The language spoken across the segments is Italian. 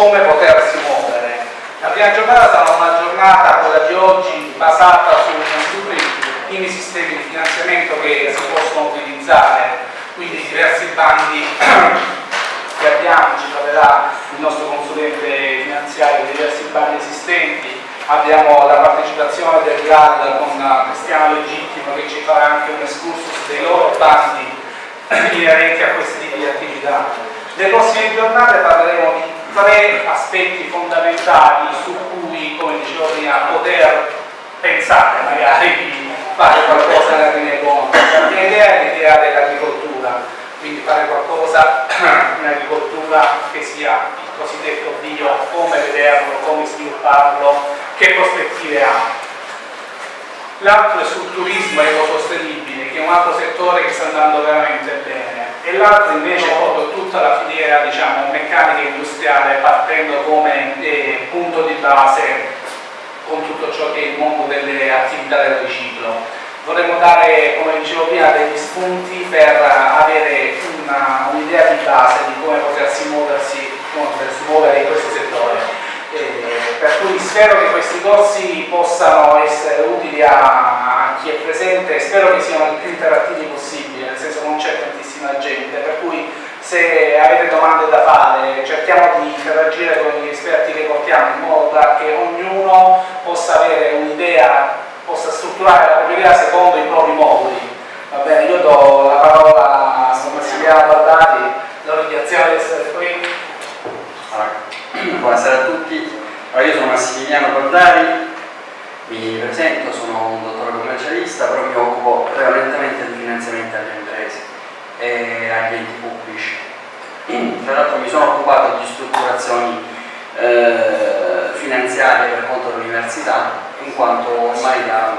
come potersi muovere. La prima giornata sarà una giornata, quella di oggi, basata su i sistemi di finanziamento che si possono utilizzare, quindi diversi bandi che abbiamo, ci troverà il nostro consulente finanziario diversi bandi esistenti, abbiamo la partecipazione del GAD con Cristiano Legittimo che ci farà anche un excursus dei loro bandi inerenti a questi tipi di attività. Nelle prossime giornate parleremo di tre aspetti fondamentali su cui, come dicevo prima, poter pensare magari di fare qualcosa nella linea economica. La mia idea è l'idea dell'agricoltura quindi fare qualcosa in agricoltura che sia il cosiddetto bio, come vederlo, come svilupparlo, che prospettive ha. L'altro è sul turismo ecosostenibile, che è un altro settore che sta andando veramente bene, e l'altro invece è proprio tutta la filiera diciamo, meccanica industriale partendo come eh, punto di base con tutto ciò che è il mondo delle attività del riciclo vorremmo dare, come dicevo prima, degli spunti per avere un'idea un di base di come potersi muoversi, come potersi in questo settore. Eh, per cui spero che questi corsi possano essere utili a, a, chi è presente e spero che siano il più interattivi possibile, nel senso non c'è tantissima gente, per cui se avete domande da fare cerchiamo di interagire con gli esperti che portiamo in modo da che ognuno possa avere un'idea possa strutturare la propria idea secondo i propri moduli. Va bene, io do la parola a Massimiliano Bardati, la ringraziamo di essere qui. Allora, buonasera a tutti, allora, io sono Massimiliano Bardari, mi presento, sono un dottore commercialista, però mi occupo prevalentemente di finanziamenti alle imprese e agli enti pubblici. Tra l'altro mi sono occupato di strutturazioni eh, finanziarie per conto dell'università in quanto ormai da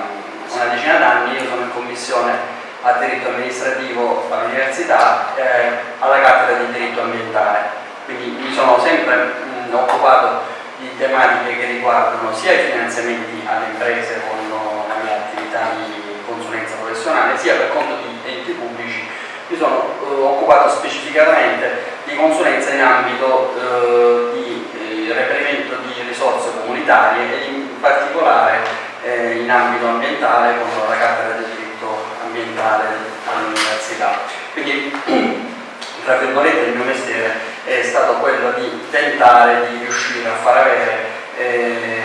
una decina d'anni io sono in commissione a diritto amministrativo all'università eh, alla cattedra di diritto ambientale quindi mi sono sempre mh, occupato di tematiche che riguardano sia i finanziamenti alle imprese con la mia attività di consulenza professionale sia per conto di enti pubblici mi sono eh, occupato specificatamente di consulenza in ambito eh, di eh, reperimento di risorse comunitarie e in particolare eh, in ambito ambientale con la cattedra di diritto ambientale all'università. Quindi, tra virgolette, il mio mestiere è stato quello di tentare di riuscire a far avere, eh,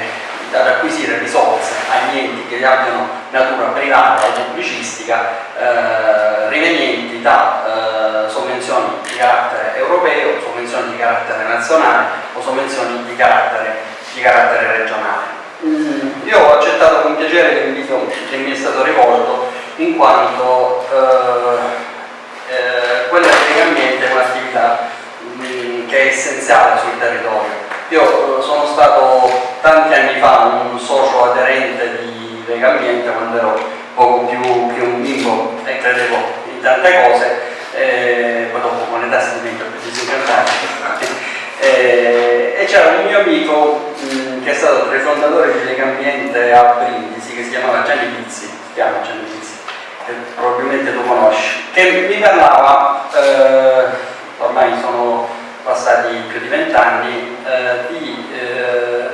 ad acquisire risorse agli enti che abbiano natura privata o pubblicistica eh, rivenienti da eh, sovvenzioni di carattere europeo, sovvenzioni di carattere nazionale o sovvenzioni di carattere, di carattere regionale. Mm, io ho accettato con piacere l'invito che mi è stato rivolto in quanto eh, eh, quella ambiente è un'attività mm, che è essenziale sul territorio. Io eh, sono stato tanti anni fa un socio aderente di Legambiente quando ero poco più che un bimbo e credevo in tante cose, eh, dopo con l'età si diventa più disincarnati. Eh, e c'era un mio amico mh, che è stato tra i fondatori di Legambiente a Brindisi che si chiamava Gianni Pizzi, si chiama Gianni Pizzi che probabilmente tu conosci, che mi parlava, eh, ormai sono passati più di vent'anni, eh, di eh,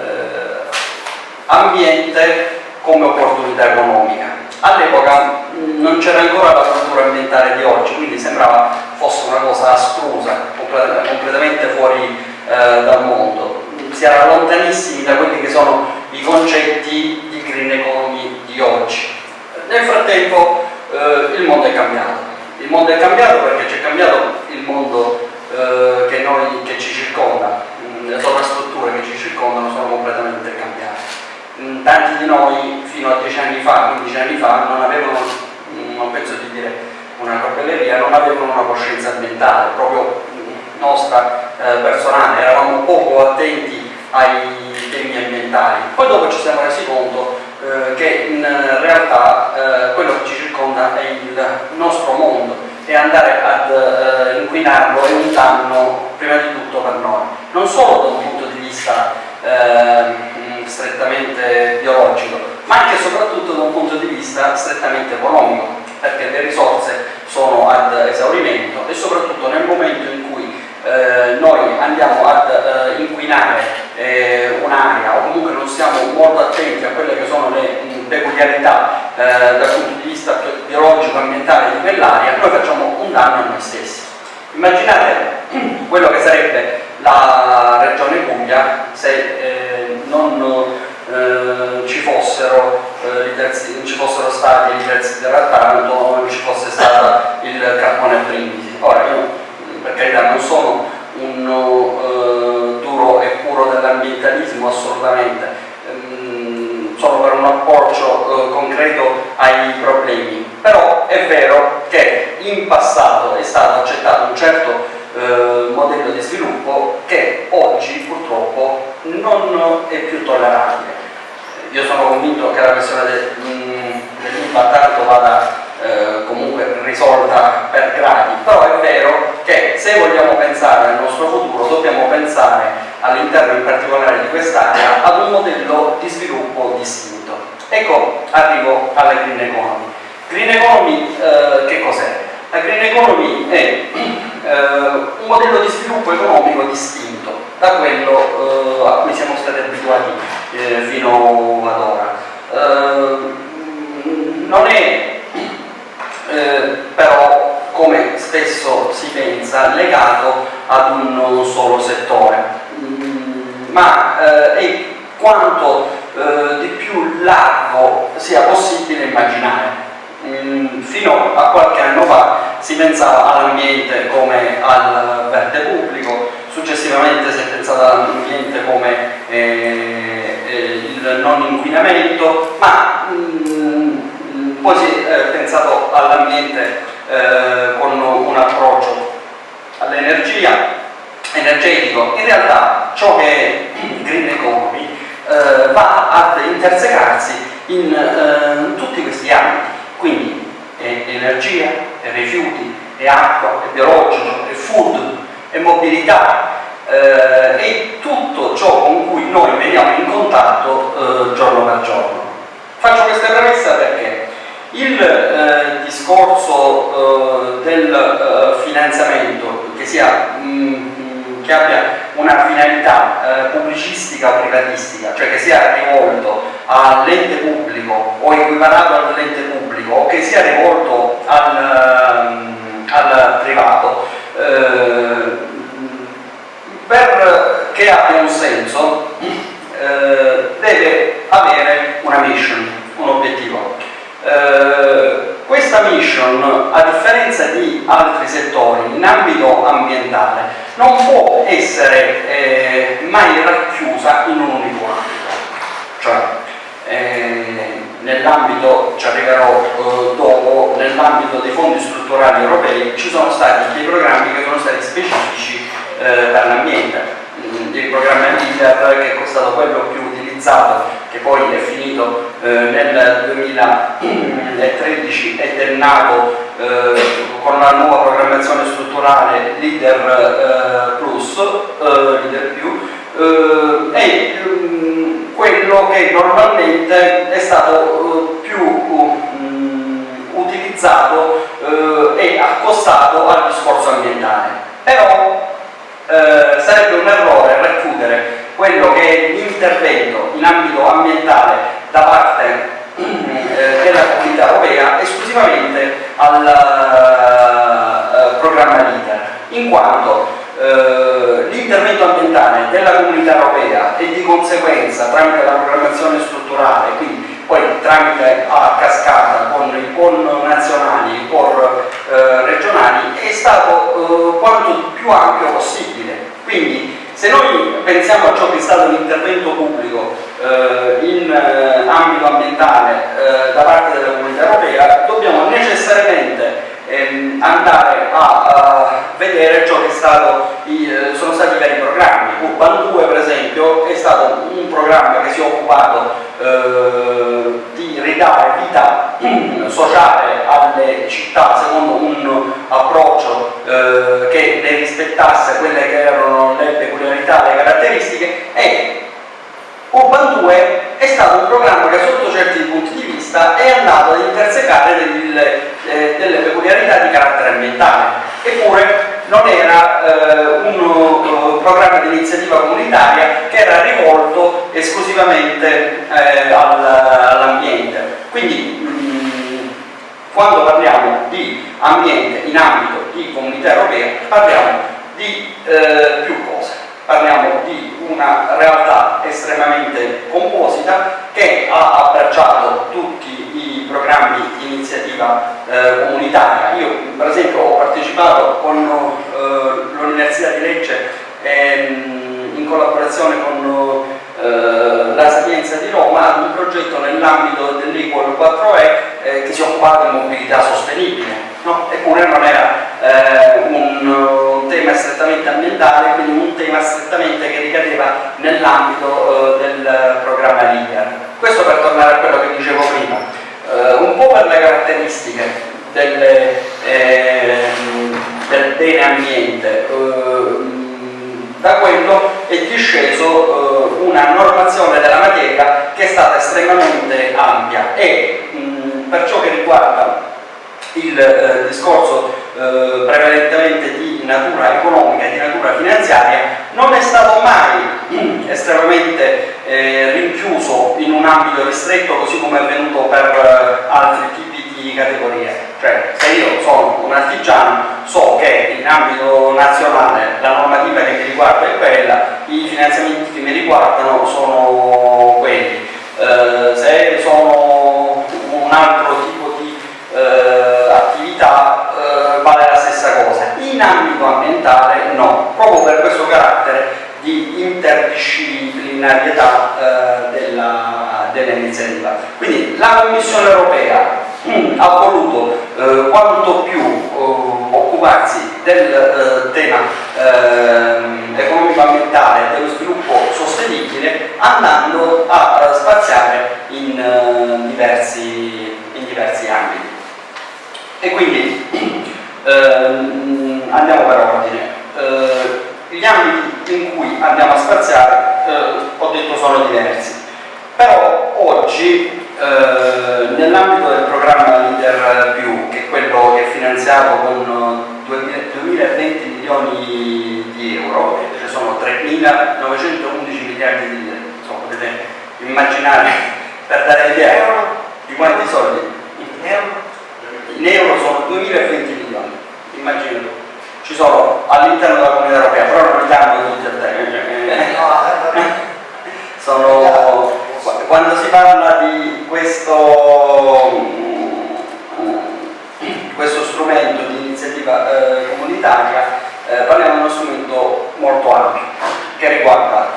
ambiente come opportunità economica. All'epoca non c'era ancora la cultura ambientale di oggi, quindi sembrava fosse una cosa astrusa, completamente fuori eh, dal mondo. Si era lontanissimi da quelli che sono i concetti di green economy di oggi. Nel frattempo eh, il mondo è cambiato. Il mondo è cambiato perché c'è cambiato il mondo eh, che, noi, che ci circonda, mm, le sovrastrutture che ci circondano sono completamente cambiate. Mm, tanti di noi fino a 10 anni fa, 15 anni fa, non avevano, mm, non penso di dire una corbelleria, non avevano una coscienza ambientale, proprio nostra eh, personale, eravamo poco attenti ai temi ambientali. Poi dopo ci siamo resi conto eh, che in realtà eh, quello che ci circonda è il nostro mondo e andare ad eh, inquinarlo è un danno prima di tutto per noi, non solo da un punto di vista ehm, strettamente biologico, ma anche e soprattutto da un punto di vista strettamente economico, perché le risorse sono ad esaurimento e soprattutto nel momento in cui eh, noi andiamo ad eh, inquinare eh, un'area o comunque non siamo molto attenti a quelle che sono le mh, peculiarità eh, dal punto di vista biologico ambientale di quell'area, noi facciamo un danno a noi stessi. Immaginate quello che sarebbe la regione Puglia se eh, non eh, ci fossero terzi, non ci fossero stati i terzi del Taranto, non ci fosse stato il Carpone Brindisi. Carità non sono un uh, duro e puro dell'ambientalismo assolutamente, um, sono per un approccio uh, concreto ai problemi, però è vero che in passato è stato accettato un certo uh, modello di sviluppo che oggi purtroppo non è più tollerabile. Io sono convinto che la questione mm, dell'impatto vada eh, comunque risolta per gradi, però è vero che se vogliamo pensare al nostro futuro dobbiamo pensare all'interno in particolare di quest'area ad un modello di sviluppo distinto. Ecco, arrivo alla Green Economy. Green Economy eh, che cos'è? La Green Economy è eh, un modello di sviluppo economico distinto da quello eh, a cui siamo stati abituati fino ad ora. non è eh, però come spesso si pensa legato ad un solo settore. Mm, ma eh, è quanto eh, di più largo sia possibile immaginare? Mm, fino a qualche anno fa si pensava all'ambiente come al verde pubblico successivamente si è pensato all'ambiente come eh, eh, il non inquinamento ma mm, poi si è eh, pensato all'ambiente eh, con un approccio all'energia, energetico. In realtà ciò che è green economy eh, va ad intersecarsi in, eh, in tutti questi ambiti, quindi è energia, è rifiuti, è acqua, è biologico, è food, è mobilità, eh, è tutto ciò con cui noi veniamo in contatto eh, giorno per giorno. Faccio questa premessa perché il eh, discorso eh, del eh, finanziamento che, sia, mh, mm, che, abbia una finalità eh, pubblicistica o privatistica, cioè che sia rivolto all'ente pubblico o equiparato all'ente pubblico o che sia rivolto al, ehm, al privato, eh, perché abbia un senso eh, deve avere una mission, un obiettivo. Eh, questa mission, a differenza di altri settori in ambito ambientale, non può essere eh, mai racchiusa in un unico ambito. Cioè, eh, nell'ambito, ci arriverò eh, dopo, nell'ambito dei fondi strutturali europei ci sono stati dei programmi che sono stati specifici eh, per l'ambiente. Il programma LEADER che è stato quello più utilizzato che poi è finito eh, nel 2013 ed è nato eh, con la nuova programmazione strutturale Leader eh, Plus, eh, Leader Più, eh, è um, quello che normalmente è stato più um, utilizzato uh, e accostato al discorso ambientale. Però eh, sarebbe un errore racchiudere quello che è l'intervento in ambito ambientale da parte eh, della comunità europea esclusivamente al eh, programma LIDER, in quanto eh, l'intervento ambientale della comunità europea e di conseguenza tramite la programmazione strutturale, quindi poi tramite a cascata con i PON nazionali, i POR eh, regionali, stato quanto più ampio possibile. Quindi se noi pensiamo a ciò che è stato l'intervento pubblico eh, in eh, ambito ambientale eh, da parte della comunità europea, dobbiamo necessariamente ehm, andare a, a, vedere ciò che stato, i, eh, sono stati i vari programmi. Urban 2 per esempio è stato un programma che si è occupato eh, di ridare vita sociale alle città secondo un approccio eh, che ne rispettasse quelle che erano le peculiarità, le caratteristiche e Urban 2 è stato un programma che sotto certi punti di vista è andato ad intersecare delle, eh, delle peculiarità di carattere ambientale. Eppure non era eh, un uh, programma di iniziativa comunitaria che era rivolto esclusivamente eh, all'ambiente. Quindi mh, mm, quando parliamo di ambiente in ambito di comunità europea parliamo di eh, più cose parliamo di una realtà estremamente composita che ha abbracciato tutti i programmi di iniziativa eh, comunitaria. Io per esempio ho partecipato con eh, l'Università di Lecce ehm, in collaborazione con eh, la Sapienza di Roma ad un progetto nell'ambito dell'Equal 4E eh, che si occupava di mobilità sostenibile. No? Eppure non era eh, un tema strettamente ambientale, quindi un tema strettamente che ricadeva nell'ambito eh, del programma LIDER. Questo per tornare a quello che dicevo prima, un po' per le caratteristiche delle, del bene ambiente, da quello è disceso eh, una normazione della materia che è stata estremamente ampia. E mh, per ciò che riguarda il eh, discorso eh, prevalentemente di natura economica di natura finanziaria non è stato mai estremamente eh, rinchiuso in un ambito ristretto così come è avvenuto per eh, altri tipi di categorie cioè se io sono un artigiano so che in ambito nazionale la normativa che mi riguarda è quella i finanziamenti che mi riguardano sono quelli eh, se sono un altro tipo di eh, attività eh, vale la stessa cosa. In ambito ambientale no, proprio per questo carattere di interdisciplinarietà eh, dell'iniziativa. Dell Quindi la Commissione europea ha voluto eh, quanto più eh, occuparsi del eh, tema ehm, economico-ambientale dello sviluppo sostenibile andando a spaziare in diversi, in diversi ambiti. E quindi ehm, andiamo per ordine. Eh, gli ambiti in cui andiamo a spaziare, eh, ho detto, sono diversi. Però oggi, eh, nell'ambito del programma Leader Più, che è quello che è finanziato con 2020 milioni di euro, ci sono 3.911 miliardi di euro, insomma, potete immaginare per dare l'idea di quanti soldi. In euro? in euro sono 2020 milioni, immaginate, ci sono all'interno della comunità europea, però non li danno tutti a te. sono, quando si parla di questo, questo strumento di iniziativa eh, comunitaria, eh, parliamo di uno strumento molto ampio, che riguarda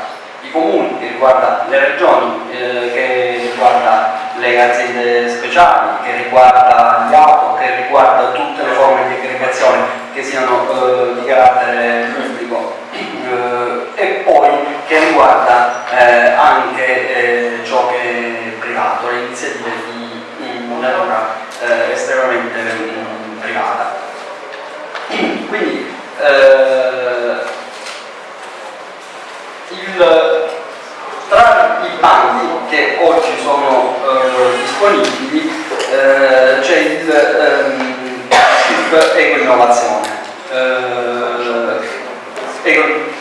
i comuni, che riguarda le regioni, eh, che riguarda le aziende speciali, che riguarda gli auto, che riguarda tutte le forme di aggregazione che siano eh, di carattere pubblico e poi che riguarda eh, anche eh, ciò che è privato, le iniziative di natura eh, estremamente mh, privata. Quindi eh, il, tra i bandi che oggi sono eh, disponibili eh, c'è il ehm, CIP e Innovazione. Eco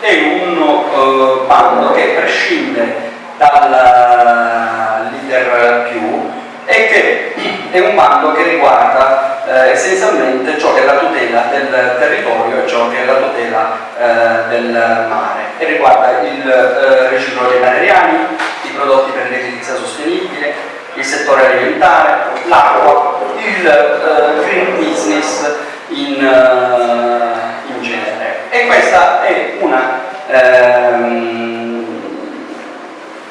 è un uh, bando che prescinde dal leader più e che è un bando che riguarda eh, essenzialmente ciò che è la tutela del territorio e ciò che è la tutela eh, del mare. E riguarda il eh, riciclo dei materiali, i prodotti per l'edilizia sostenibile, il settore alimentare, l'acqua, il eh, green business in, uh, in, genere. E questa è una ehm,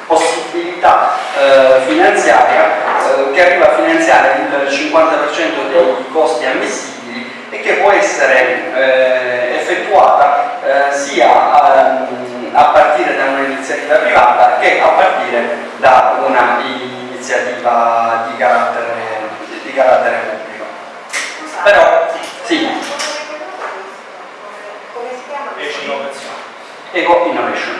possibilità eh, finanziaria eh, che arriva a finanziare il 50% dei costi ammissibili e che può essere eh, effettuata eh, sia ehm, a partire da un'iniziativa privata che a partire da un'iniziativa di carattere, di carattere pubblico. Però, sì. Eco Innovation.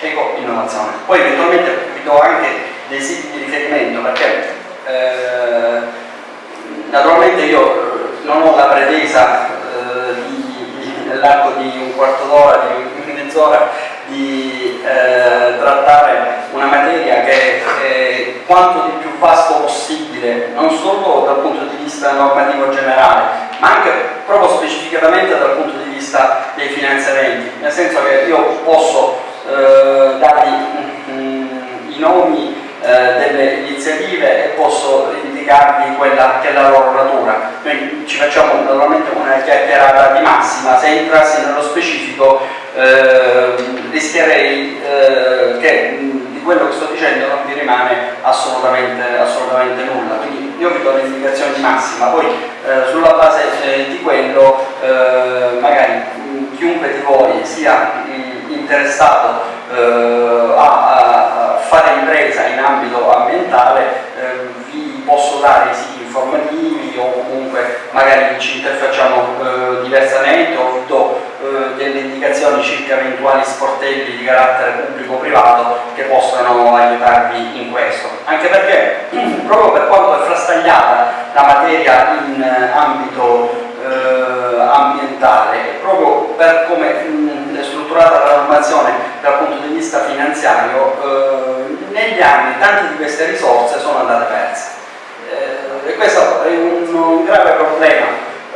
Eco Innovazione. Poi eventualmente vi do anche dei siti di riferimento perché eh, naturalmente io non ho la pretesa eh, nell'arco di un quarto d'ora, di mezz'ora di eh, trattare una materia che è quanto di più vasto possibile, non solo dal punto di vista normativo generale, ma anche proprio specificatamente dal punto di vista dei finanziamenti, nel senso che io posso eh, dargli mm, i nomi delle iniziative e posso indicarvi quella che è la loro natura. Noi ci facciamo naturalmente una chiacchierata di massima, se entrassi nello specifico eh, rischierei eh, che di quello che sto dicendo non vi rimane assolutamente, assolutamente nulla. Quindi io vi do l'indicazione di massima, poi eh, sulla base eh, di quello eh, magari chiunque di voi sia interessato eh, a, a, fare impresa in ambito ambientale eh, i siti informativi o comunque magari ci interfacciamo eh, diversamente o vi do delle indicazioni circa eventuali sportelli di carattere pubblico-privato che possano aiutarvi in questo. Anche perché proprio per quanto è frastagliata la materia in ambito eh, ambientale, proprio per come mh, è strutturata la normazione dal punto di vista finanziario, eh, negli anni tante di queste risorse sono andate perse. Questo è un, un grave problema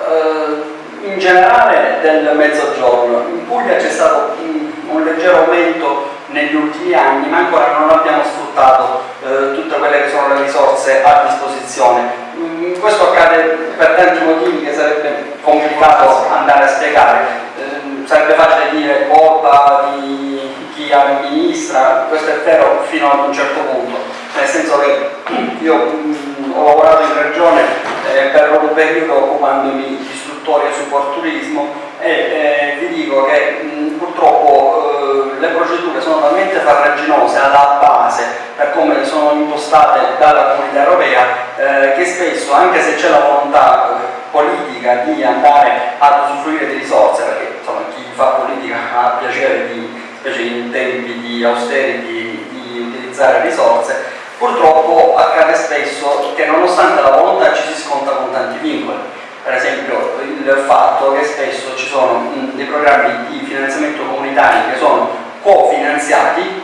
eh, in generale del mezzogiorno. In Puglia c'è stato un leggero aumento negli ultimi anni, ma ancora non abbiamo sfruttato eh, tutte quelle che sono le risorse a disposizione. Mm, questo accade per tanti motivi che sarebbe complicato andare a spiegare. Eh, sarebbe facile dire colpa di chi amministra, questo è vero fino ad un certo punto, nel senso che io mh, ho lavorato in regione eh, per un periodo occupandomi di istruttoria turismo e eh, vi dico che mh, purtroppo eh, le procedure sono talmente farraginose alla base per come sono impostate dalla comunità europea eh, che spesso anche se c'è la volontà politica di andare ad usufruire di risorse perché insomma, chi fa politica ha piacere di, specie in tempi di austerity di utilizzare risorse purtroppo accade spesso che nonostante la volontà ci si sconta con tanti vincoli. Per esempio il fatto che spesso ci sono dei programmi di finanziamento comunitari che sono cofinanziati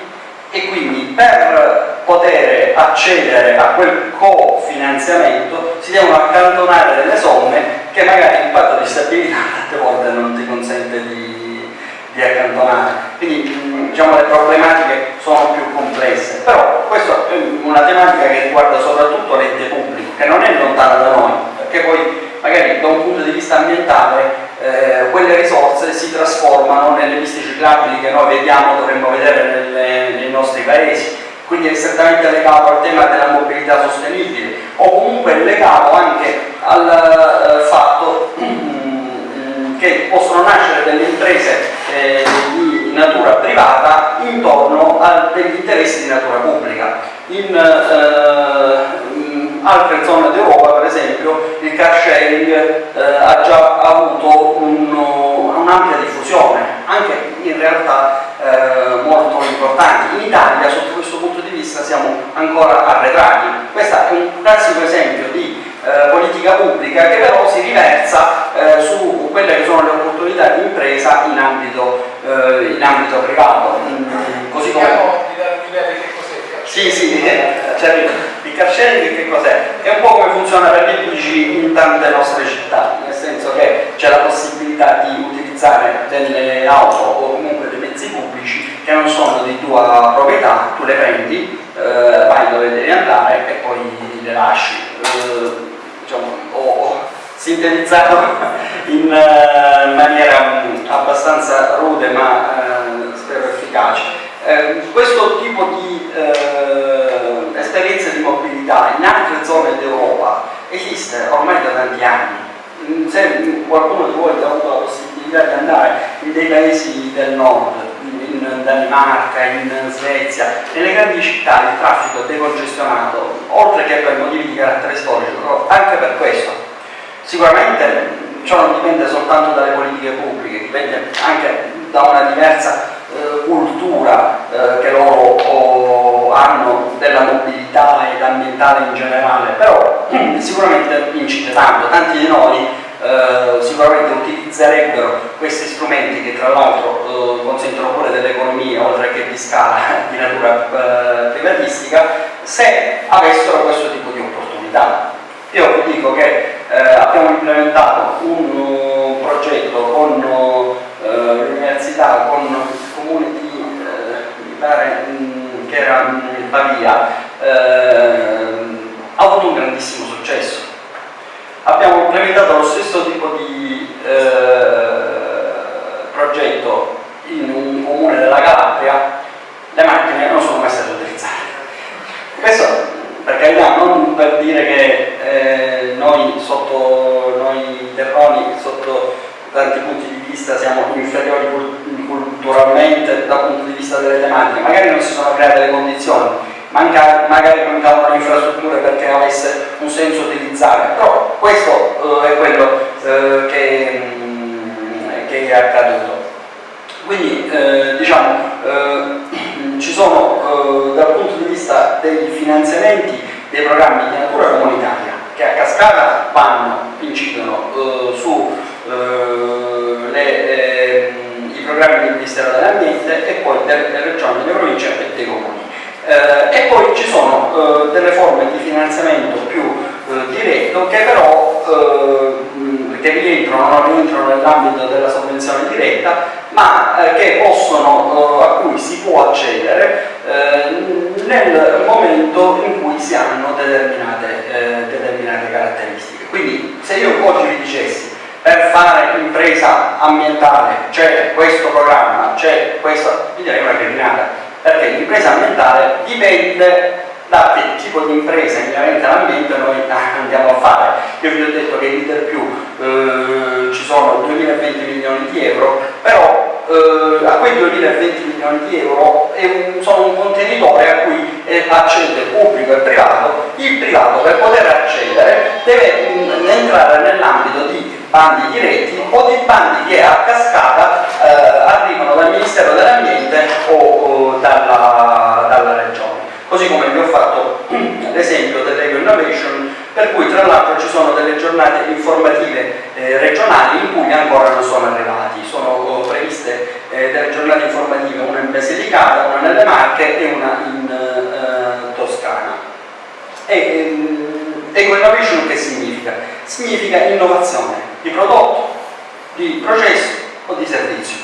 e quindi per poter accedere a quel cofinanziamento si devono accantonare delle somme che magari il patto di stabilità tante volte non ti consente di, di accantonare. Quindi diciamo, le problematiche sono più complesse, però questa è una tematica che riguarda soprattutto l'ente pubblico, che non è lontana da noi, perché poi magari da un punto di vista ambientale eh, quelle risorse si trasformano nelle piste ciclabili che noi vediamo, dovremmo vedere nelle, nei nostri paesi, quindi è strettamente legato al tema della mobilità sostenibile o comunque legato anche al eh, fatto che possono nascere delle imprese eh, di natura privata intorno a degli interessi di natura pubblica. In, eh, altre zone d'Europa, per esempio, il car sharing eh, ha già avuto un'ampia diffusione, anche in realtà eh, molto importanti. In Italia, sotto questo punto di vista, siamo ancora arretrati Questo è un classico esempio di eh, politica pubblica che però si riversa eh, su quelle che sono le opportunità di impresa in ambito, eh, in ambito privato. Mm, così come... Sì, sì, cioè, il car sharing che cos'è? È un po' come funziona per gli bici in tante nostre città, nel senso che c'è la possibilità di utilizzare delle auto o comunque dei mezzi pubblici che non sono di tua proprietà, tu le prendi, eh, vai dove devi andare e poi le lasci. Eh, diciamo, ho sintetizzato in uh, maniera um, abbastanza rude ma uh, spero efficace. Uh, questo tipo di esperienze di mobilità in altre zone d'Europa esiste ormai da tanti anni. Mm, se qualcuno di voi ha avuto la possibilità di andare in dei paesi del nord, in Danimarca, in Svezia, nelle grandi città il traffico è decongestionato, oltre che per motivi di carattere storico, anche per questo. Sicuramente ciò non dipende soltanto dalle politiche pubbliche, dipende anche da una diversa eh, cultura eh, che loro oh, hanno della mobilità ed ambientale in generale, però sicuramente incide tanto, tanti di noi eh, sicuramente utilizzerebbero questi strumenti che tra l'altro eh, consentono pure dell'economia oltre che di scala di natura eh, privatistica se avessero questo tipo di opportunità. Io vi dico che eh, abbiamo implementato un uh, progetto con uh, l'università, con il comune di, mh, che era in Pavia, ha avuto un grandissimo successo abbiamo implementato lo stesso tipo di eh, progetto in un comune della Calabria, le macchine non sono mai state utilizzate. Questo per carità non per dire che eh, noi sotto noi terroni, sotto tanti punti di vista siamo inferiori culturalmente dal punto di vista delle tematiche, magari non si sono create le condizioni, magari mancavano le infrastrutture perché avesse un senso utilizzare, però questo eh, è quello eh, che, mh, mm, che, è accaduto. Quindi eh, diciamo eh, ci sono eh, dal punto di vista dei finanziamenti dei programmi di natura comunitaria che a cascata vanno, incidono eh, su le, i programmi del Ministero dell'Ambiente e poi delle regioni, delle province e dei comuni. Eh, e poi ci sono eh, delle forme di finanziamento più eh, diretto che però che rientrano, non rientrano nell'ambito della sovvenzione diretta ma che possono, a cui si può accedere nel momento in cui si hanno determinate, determinate caratteristiche. Quindi se io oggi vi dicessi per fare impresa ambientale c'è questo programma, c'è questa, vi direi una cretinata perché l'impresa ambientale dipende da che tipo di impresa inerente all'ambiente noi andiamo a fare. Io vi ho detto che in Leader più eh, ci sono 2020 milioni di euro, però eh, a quei 2020 milioni di euro un, sono un contenitore a cui accede pubblico e privato, il privato per poter accedere deve mm, entrare nell'ambito di bandi diretti o di bandi che a cascata eh, arrivano dal Ministero dell'Ambiente o, o dalla, dalla, Regione. Così come vi ho fatto l'esempio dell'Eco Innovation, per cui tra l'altro ci sono delle giornate informative eh, regionali in cui ancora non sono arrivati. Sono oh, previste eh, delle giornate informative, una in Basilicata, una nelle Marche e una in eh, Toscana. E, ehm, Eco Innovation che significa? Significa innovazione di prodotto, di processo o di servizio.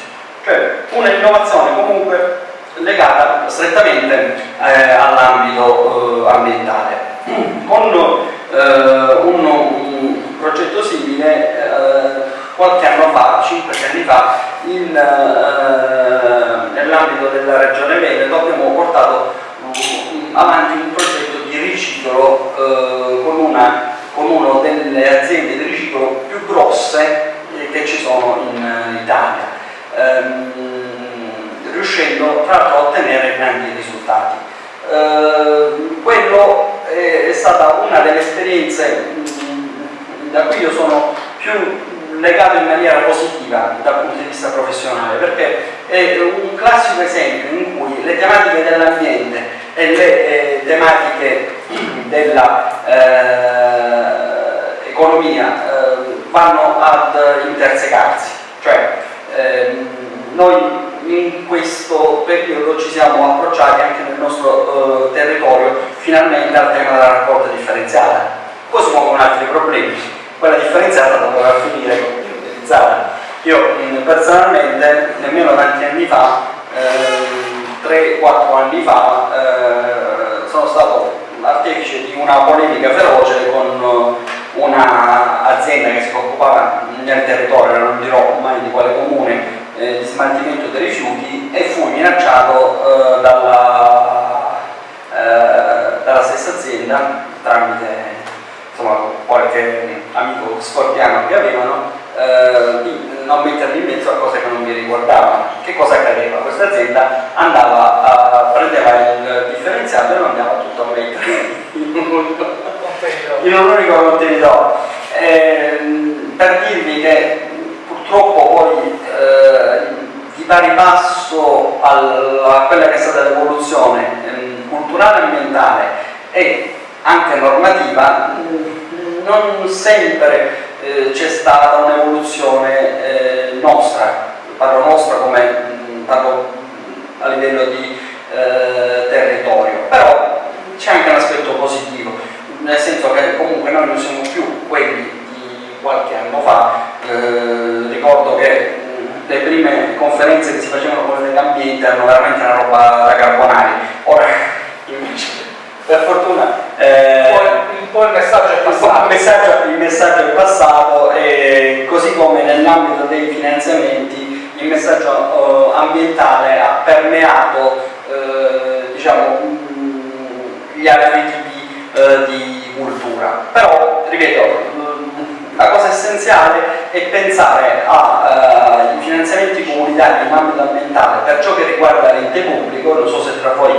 Cioè un'innovazione comunque legata strettamente eh, all'ambito eh, ambientale. Con eh, un, un, progetto simile eh, qualche anno fa, 5 anni fa, eh, nell'ambito della regione Veneto abbiamo portato um, avanti un progetto di riciclo eh, con una con una delle aziende di riciclo più grosse eh, che ci sono in uh, Italia, ehm, riuscendo tra l'altro a ottenere grandi risultati. Eh, quello è, è, stata una delle esperienze mh, da cui io sono più legato in maniera positiva dal punto di vista professionale perché è un classico esempio in cui le tematiche dell'ambiente e le eh, tematiche dell'economia eh, eh, vanno ad intersecarsi, cioè ehm, noi in questo periodo ci siamo approcciati anche nel nostro eh, territorio finalmente al tema della raccolta differenziata. Poi si muovono altri problemi, quella differenziata dovrà finire con utilizzare. Io mh, personalmente nemmeno tanti anni fa, eh, 3-4 anni fa, eh, sono stato artefice di una polemica feroce con un'azienda che si occupava nel territorio, non dirò mai di quale comune, eh, di smaltimento dei rifiuti e fu minacciato eh, dalla, eh, dalla, stessa azienda tramite insomma, qualche amico scorpiano che avevano eh, di non metterli in mezzo a cose che non mi riguardavano. Che cosa accadeva? Questa azienda andava a, prendeva il differenziato e lo andava tutto a mettere in un unico, contenitore. Eh, per dirvi che purtroppo poi eh, di pari passo a quella che è stata l'evoluzione eh, culturale e ambientale e anche normativa, non sempre eh, c'è stata un'evoluzione eh, nostra, parlo nostra come parlo a livello di eh, territorio, però c'è anche un aspetto positivo, nel senso che comunque noi non siamo più quelli di qualche anno fa, eh, ricordo che le prime conferenze che si facevano con il ambiente erano veramente una roba da carbonari, ora invece per fortuna eh, un, po', il messaggio è passato, il messaggio, il messaggio è passato e così come nell'ambito dei finanziamenti il messaggio eh, ambientale ha permeato eh, diciamo, gli altri tipi eh, di cultura. Però ripeto la cosa essenziale è pensare ai uh, finanziamenti comunitari in ambito ambientale. Per ciò che riguarda l'ente pubblico, non so se tra voi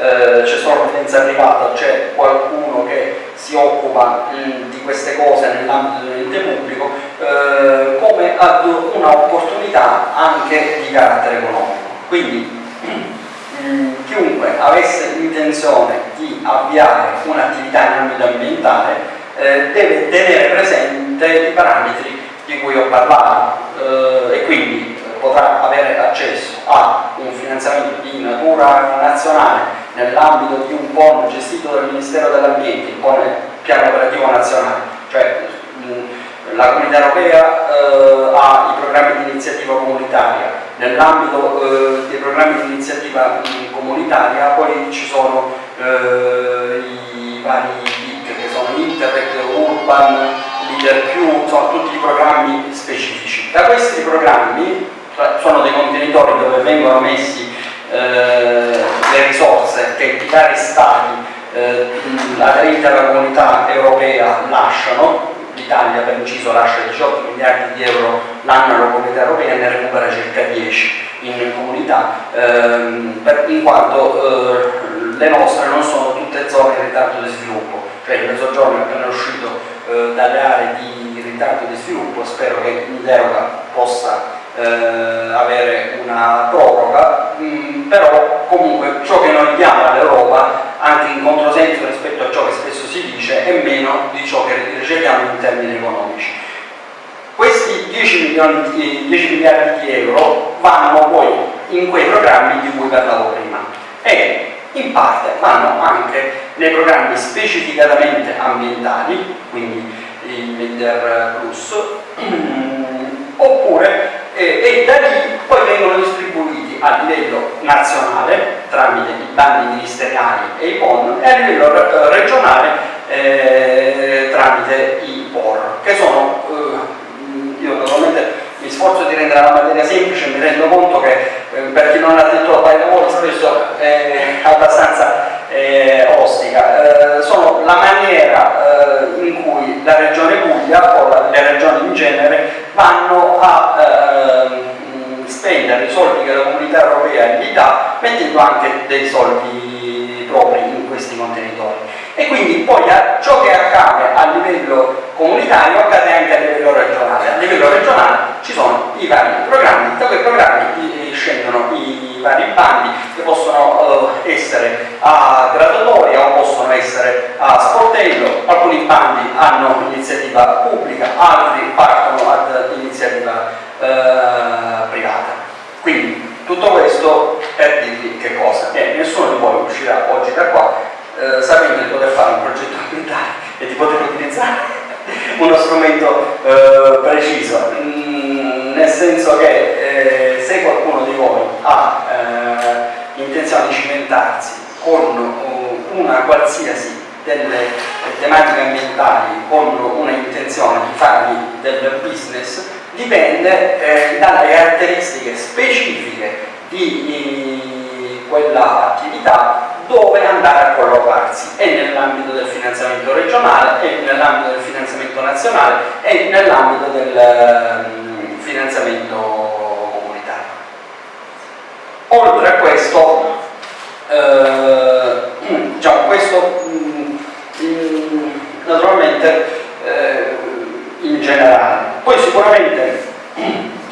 uh, c'è solo l'utenza privata, c'è qualcuno che si occupa mh, di queste cose nell'ambito dell'ente pubblico, uh, come ad un'opportunità anche di carattere economico. Quindi chiunque avesse l'intenzione di avviare un'attività in ambito ambientale eh, deve tenere presente i parametri di cui ho parlato eh, e quindi potrà avere accesso a un finanziamento di natura nazionale nell'ambito di un PON gestito dal Ministero dell'Ambiente, il PON piano operativo nazionale, cioè mh, la Comunità Europea eh, ha i programmi di iniziativa comunitaria, nell'ambito eh, dei programmi di iniziativa comunitaria poi ci sono eh, i vari sono Interreg, Urban, Leader Più, sono tutti i programmi specifici. Da questi programmi sono dei contenitori dove vengono messi le risorse che i vari stati eh, aderenti alla comunità europea lasciano, l'Italia per inciso lascia 18 miliardi di euro l'anno alla comunità europea e ne recupera circa 10 in comunità, ehm, per, in quanto eh, le nostre non sono tutte zone in ritardo di sviluppo. Cioè il mezzogiorno è appena uscito eh, dalle aree di ritardo di sviluppo, spero che in possa eh, avere una proroga, mm, però comunque ciò che noi diamo all'Europa, anche in controsenso rispetto a ciò che spesso si dice, è meno di ciò che riceviamo in termini economici. Questi 10, milioni, 10 miliardi di euro vanno poi in quei programmi di cui parlavo prima e in parte vanno anche nei programmi specificatamente ambientali, quindi il Leader Plus, oppure eh, e da lì poi vengono distribuiti a livello nazionale tramite i bandi ministeriali e i PON e a livello regionale eh, tramite i POR, che sono, eh, io naturalmente mi sforzo di rendere la materia semplice, mi rendo conto che eh, per chi non ha detto la pallavolo spesso è abbastanza eh, ostica. Eh, sono la maniera eh, in cui la regione Puglia o la, le regioni in genere vanno a ehm, spendere i soldi che la comunità europea gli dà mettendo anche dei soldi propri in questi contenitori e quindi poi ciò che accade a livello comunitario accade anche a livello regionale. A livello regionale ci sono i vari programmi, da quei programmi scendono i i vari bandi che possono eh, essere a graduatoria o possono essere a sportello, alcuni bandi hanno iniziativa pubblica, altri partono ad iniziativa eh, privata. Quindi tutto questo per dirvi che cosa? Che nessuno di voi uscirà oggi da qua eh, sapendo di poter fare un progetto ambientale e di poter utilizzare uno strumento eh, preciso, mm, nel senso che eh, se qualcuno di voi ha eh, intenzione di cimentarsi con uh, una qualsiasi delle tematiche ambientali con una intenzione di farvi del business dipende eh, dalle caratteristiche specifiche di, quella attività dove andare a collocarsi e nell'ambito del finanziamento regionale e nell'ambito del finanziamento nazionale e nell'ambito del um, finanziamento comunitario. Oltre a questo, eh, diciamo, questo mh, naturalmente eh, in generale. Poi sicuramente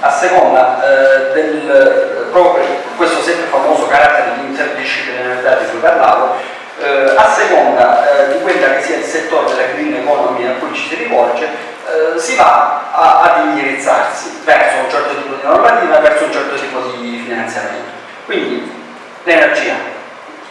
a seconda eh, del proprio questo sempre famoso carattere di interdisciplinarietà di cui parlavo, eh, a seconda eh, di quella che sia il settore della green economy a cui ci si rivolge, eh, si va a, ad indirizzarsi verso un certo tipo di normativa, verso un certo tipo di finanziamento. Quindi l'energia,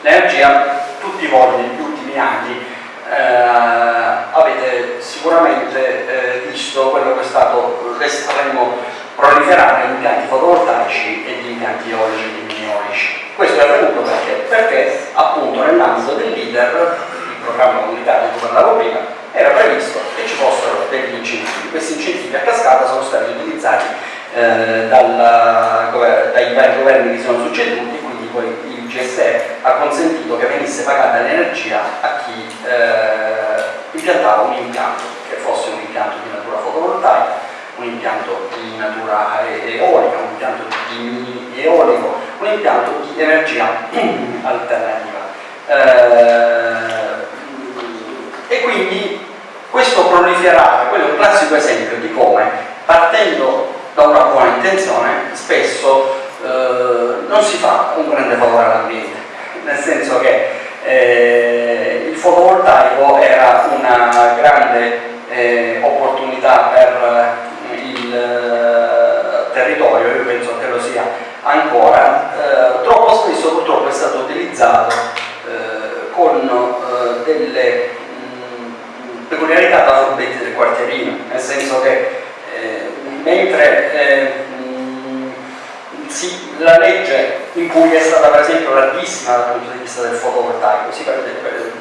l'energia tutti voi negli ultimi anni eh, avete sicuramente eh, visto quello che è stato l'estremo proliferare di impianti fotovoltaici e di impianti eolici e eolici. Questo è avvenuto perché? Perché appunto nell'ambito del leader, il programma comunitario di cui parlavo prima, era previsto che ci fossero degli incentivi. Questi incentivi a cascata sono stati utilizzati eh, dal, dai vari governi che sono succeduti, poi il GSE ha consentito che venisse pagata l'energia a chi eh, impiantava un impianto, che fosse un impianto di natura fotovoltaica un impianto di natura eolica, un impianto di eolico, un impianto di energia alternativa. Eh, e quindi questo proliferare, quello è un classico esempio di come partendo da una buona intenzione spesso eh, non si fa un grande favore all'ambiente, nel senso che eh, il fotovoltaico era una grande eh, opportunità per il eh, territorio, io penso che lo sia ancora, eh, troppo spesso purtroppo è stato utilizzato eh, con eh, delle mh, peculiarità da furbetti del quartierino, nel senso che eh, mentre sì, la legge in cui è stata per esempio larghissima dal punto di vista del fotovoltaico si prevede,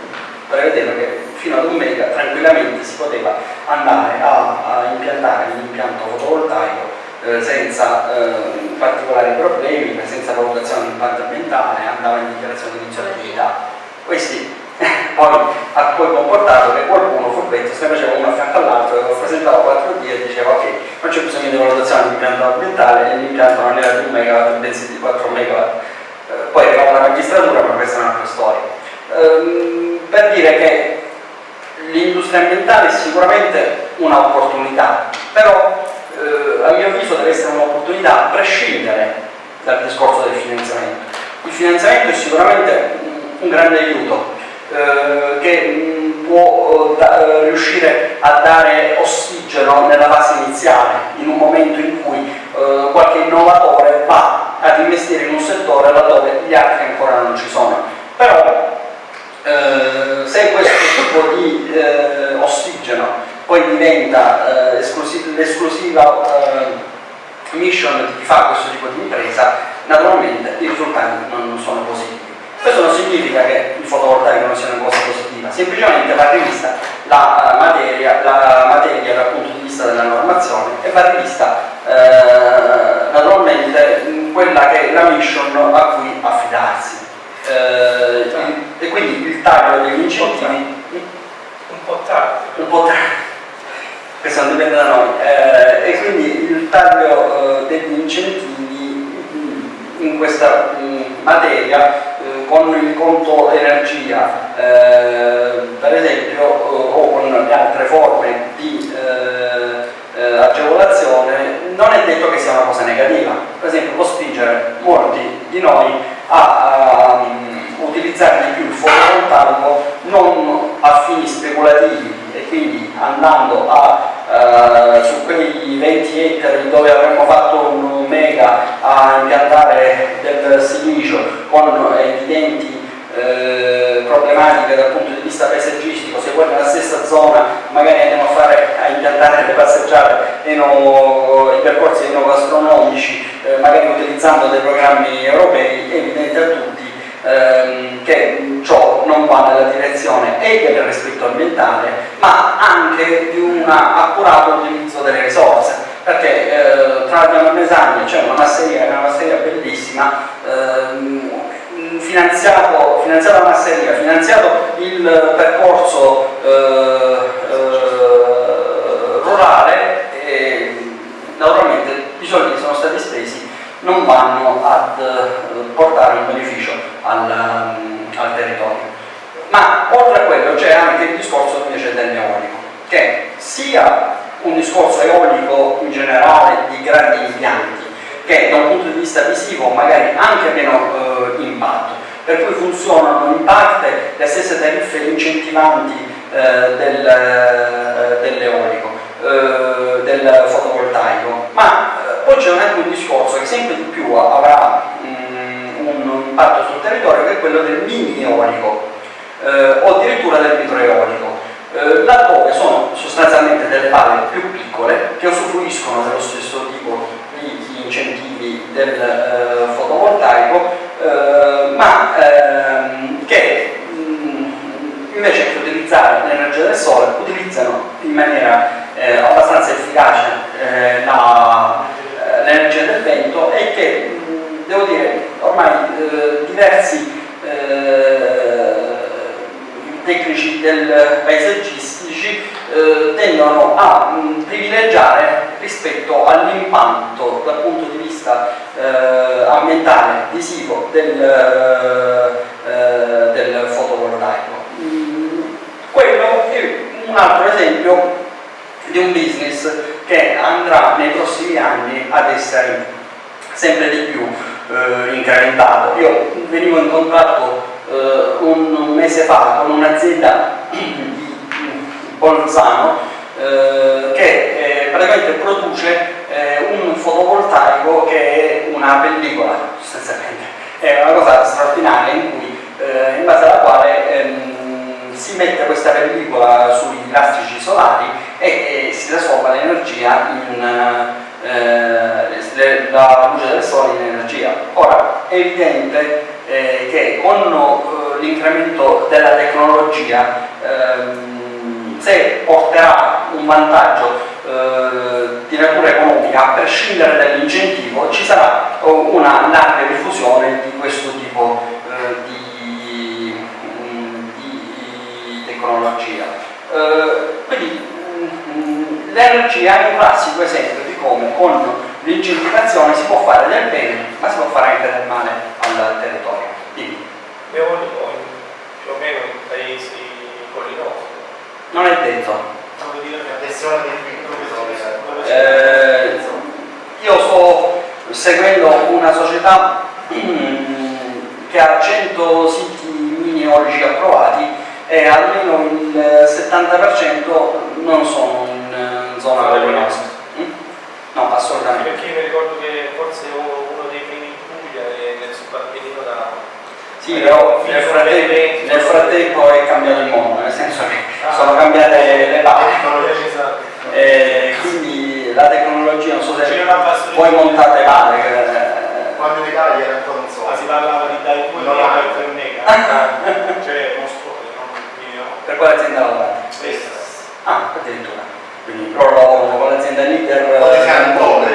prevedeva che fino un mega tranquillamente si poteva andare a, a impiantare un impianto fotovoltaico eh, senza eh, particolari problemi, senza valutazione di impatto ambientale, andava in dichiarazione di insolvibilità. Questi poi ha poi comportato che qualcuno furbetto se faceva uno a fianco all'altro, lo presentava 4D e diceva ok, non c'è bisogno di valutazione di impianto ambientale, l'impianto non era di un megawatt, bensì di 4 megawatt. Eh, poi arrivava la magistratura, ma questa è un'altra storia. Ehm, per dire che l'industria ambientale è sicuramente un'opportunità, però eh, a mio avviso deve essere un'opportunità a prescindere dal discorso del finanziamento. Il finanziamento è sicuramente un grande aiuto eh, che può eh, da, eh, riuscire a dare ossigeno nella fase iniziale, in un momento in cui qualche innovatore va ad investire in un settore laddove gli altri ancora non ci sono. Però se questo tipo di ossigeno poi diventa eh, l'esclusiva eh, mission di chi fa questo tipo di impresa, naturalmente i risultati non sono positivi. Questo non significa che il fotovoltaico non sia una cosa positiva, semplicemente va rivista la materia, la materia dal punto di vista della normazione e va rivista eh, naturalmente quella che è la mission a cui affidarsi. Eh, e quindi il taglio degli incentivi un po' tardi. Un po' tardi. Questo non dipende da noi. Eh, e quindi il taglio eh, degli incentivi in questa mh, materia eh, con il conto energia, eh, per esempio, eh, o con le altre forme di eh, agevolazione, non è detto che sia una cosa negativa. Per esempio può spingere molti di noi a, um, utilizzare di più il fotovoltaico non a fini speculativi e quindi andando a uh, su quei 20 ettari dove avremmo fatto un mega a impiantare del silicio con evidenti eh, problematiche dal punto di vista paesaggistico, se poi nella stessa zona magari andiamo a, fare, a impiantare le passeggiate eno, i percorsi enogastronomici, eh, magari utilizzando dei programmi europei, è evidente a tutti ehm, che ciò non va nella direzione e del rispetto ambientale, ma anche di un accurato utilizzo delle risorse, perché eh, tra Diamo e Mesagna c'è una masseria, una masseria bellissima, ehm, finanziato, finanziato la masseria, finanziato il percorso eh, eh, rurale e naturalmente i soldi sono stati spesi non vanno ad eh, portare un beneficio al, um, al territorio. Ma oltre a quello c'è anche il discorso invece del neolico, che sia un discorso eolico in generale di grandi impianti, che da un punto di vista visivo magari anche meno eh, impatto, per cui funzionano in parte le stesse tariffe incentivanti del, eh, dell'eolico, eh, del fotovoltaico, ma eh, poi c'è anche un discorso che sempre di più avrà mh, un impatto sul territorio che è quello del mini eolico eh, o addirittura del microeolico. Laddove sono sostanzialmente delle palle più piccole che usufruiscono dello stesso tipo di incentivi del eh, fotovoltaico, eh, ma ehm, che invece che utilizzare l'energia del sole utilizzano in maniera eh, abbastanza efficace eh, eh, l'energia del vento e che mh, devo dire ormai eh, diversi tecnici del paesaggistici eh, tendono a mh, privilegiare rispetto all'impatto dal punto di vista eh, ambientale, visivo del, eh, del fotovoltaico. Quello è un altro esempio di un business che andrà nei prossimi anni ad essere sempre di più eh, incrementato. Io venivo in contatto eh, un mese fa con un'azienda di Bolzano eh, che eh, praticamente produce eh, un fotovoltaico che è una pellicola sostanzialmente è una cosa straordinaria in cui eh, in base alla quale ehm, si mette questa pellicola sui lastrici solari e, e si trasforma l'energia in eh, la luce del sole in energia. Ora è evidente eh, che con eh, l'incremento della tecnologia ehm, se porterà un vantaggio eh, di natura economica a prescindere dall'incentivo ci sarà una larga diffusione di questo tipo eh, di, di, tecnologia. Eh, quindi mm, l'energia è un classico esempio di come con l'incentivazione si può fare del bene ma si può fare anche del male al territorio. Dimmi. Abbiamo più o meno in paesi collinosi. Non è detto. Eh, io sto seguendo una società che ha 100 siti mini eolici approvati e almeno il 70% non sono in zona collinosa. Mm? No, assolutamente. Perché mi ricordo che forse uno dei primi in Puglia è nel Subappennino da... Sì, però nel frattempo, nel frattempo, è cambiato il mondo, nel senso che ah. sono cambiate le parti. Eh, quindi la tecnologia, non so se voi montate male. Eh, Quando in Italia era ancora un solo. Ma si parlava di dai due no, e tre mega. cioè Per quale azienda lavorate? Questa. Ah, addirittura. Quindi però lavorano con l'azienda leader.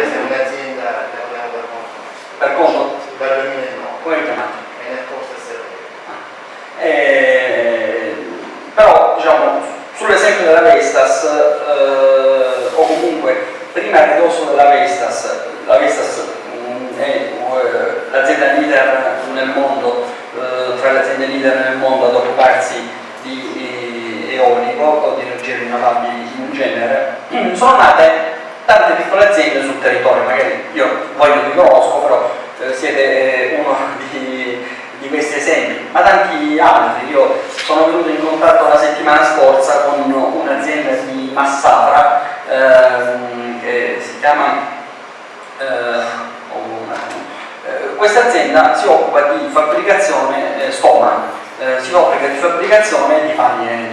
Siamo un'azienda per conto? Dal 2009. Come vi chiamate? Eh, però diciamo sull'esempio della Vestas eh, o comunque prima a ridosso della Vestas la Vestas mh, è eh, l'azienda leader nel mondo eh, tra le aziende leader nel mondo ad occuparsi di eh, eolico o di energie rinnovabili in genere sono nate tante piccole aziende sul territorio magari io voi non vi conosco però eh, siete uno di di questi esempi, ma tanti altri. Io sono venuto in contatto la settimana scorsa con un'azienda di Massafra ehm, che si chiama eh, eh, questa azienda si occupa di fabbricazione eh, Stoma, eh, si occupa di fabbricazione di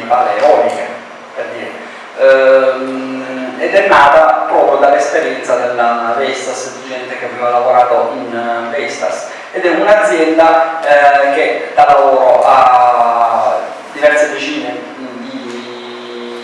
pale eoliche, per dire. Ehm, ed è nata proprio dall'esperienza della Vestas, di gente che aveva lavorato in uh, Vestas. Ed è un'azienda eh, che dà lavoro a diverse decine di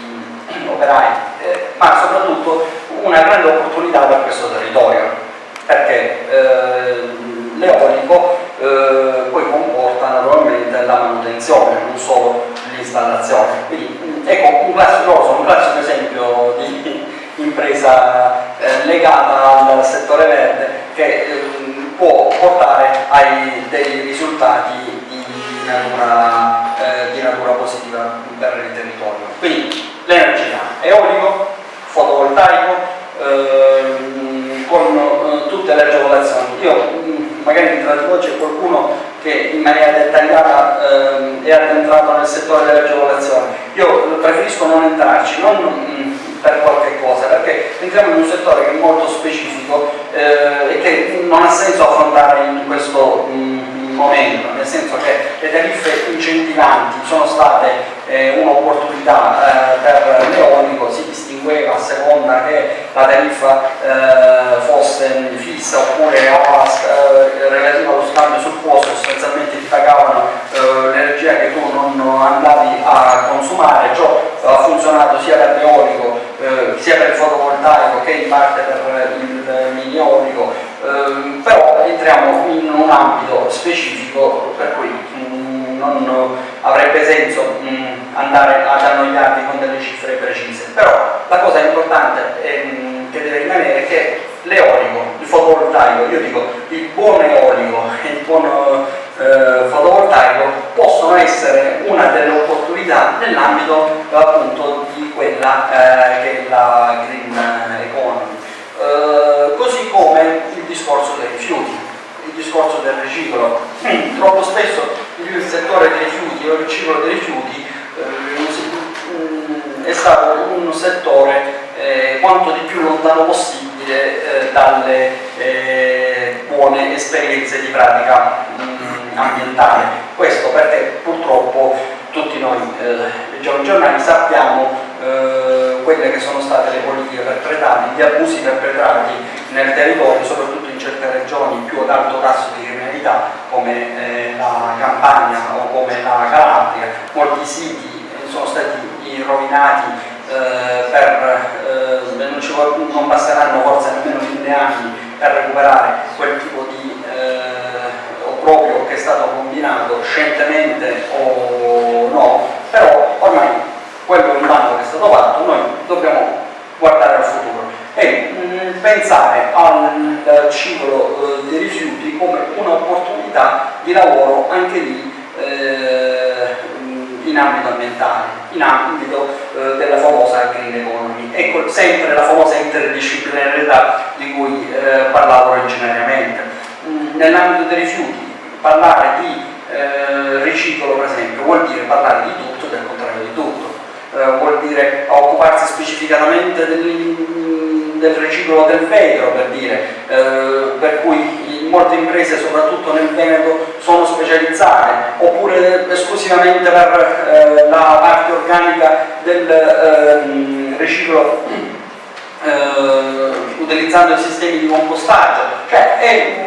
operai, eh, ma soprattutto una grande opportunità per questo territorio. Perché eh, l'eolico eh, poi comporta naturalmente la manutenzione, non solo l'installazione. Quindi ecco un classico, un classico esempio di impresa eh, legata al settore verde che eh, può portare a dei risultati di natura, eh, di natura positiva per il territorio. Quindi l'energia eolico, fotovoltaico, ehm, con eh, tutte le agevolazioni. Io magari tra di voi c'è qualcuno che in maniera dettagliata eh, è addentrato nel settore delle agevolazioni. Io preferisco non entrarci, non mh, per qualche cosa, perché entriamo in un settore che è molto specifico eh, e che non ha senso affrontare in questo mh, momento, nel senso che le tariffe incentivanti sono state eh, un'opportunità eh, per l'eolico, si distingueva a seconda che la tariffa eh, fosse fissa oppure eh, relativa allo scambio sul posto, sostanzialmente ti pagavano eh, l'energia che tu non andavi a consumare, ciò ha funzionato sia per l'eolico eh, sia per il fotovoltaico che in parte per il mini eolico, ehm, però entriamo in un ambito specifico per cui mh, non avrebbe senso mh, andare ad annoiarvi con delle cifre precise, però la cosa importante ehm, che deve rimanere è che l'eolico, il fotovoltaico, io dico il buon eolico e il buon eh, fotovoltaico possono essere una delle opportunità nell'ambito appunto quella eh, che è la green economy. Eh, così come il discorso dei rifiuti, il discorso del riciclo. Troppo spesso il settore dei rifiuti o il riciclo dei rifiuti eh, è stato un settore eh, quanto di più lontano possibile eh, dalle eh, buone esperienze di pratica mm, ambientale. Questo perché purtroppo tutti noi eh, leggiamo i giornali sappiamo eh, quelle che sono state le politiche perpetrate, gli abusi perpetrati nel territorio, soprattutto in certe regioni più ad alto tasso di criminalità come eh, la Campania o come la Calabria. Molti siti sono stati rovinati eh, per, eh, non, ci, non, basteranno forse nemmeno mille anni per recuperare quel tipo di eh, obbrobrio che è stato combinato scientemente o no, però ormai quello è un danno che è stato fatto, noi dobbiamo guardare al futuro e mh, pensare al ciclo eh, dei rifiuti come un'opportunità di lavoro anche lì eh, in ambito ambientale, in ambito eh, della famosa green economy. Ecco sempre la famosa interdisciplinarietà di cui eh, parlavo originariamente. Mm, Nell'ambito dei rifiuti, parlare di eh, riciclo per esempio vuol dire parlare di tutto e del contrario di tutto. Eh, vuol dire occuparsi specificatamente del, del riciclo del vetro per dire, eh, per cui molte imprese soprattutto nel Veneto sono specializzate oppure esclusivamente per eh, la parte organica del ehm, riciclo eh, utilizzando i sistemi di compostaggio cioè è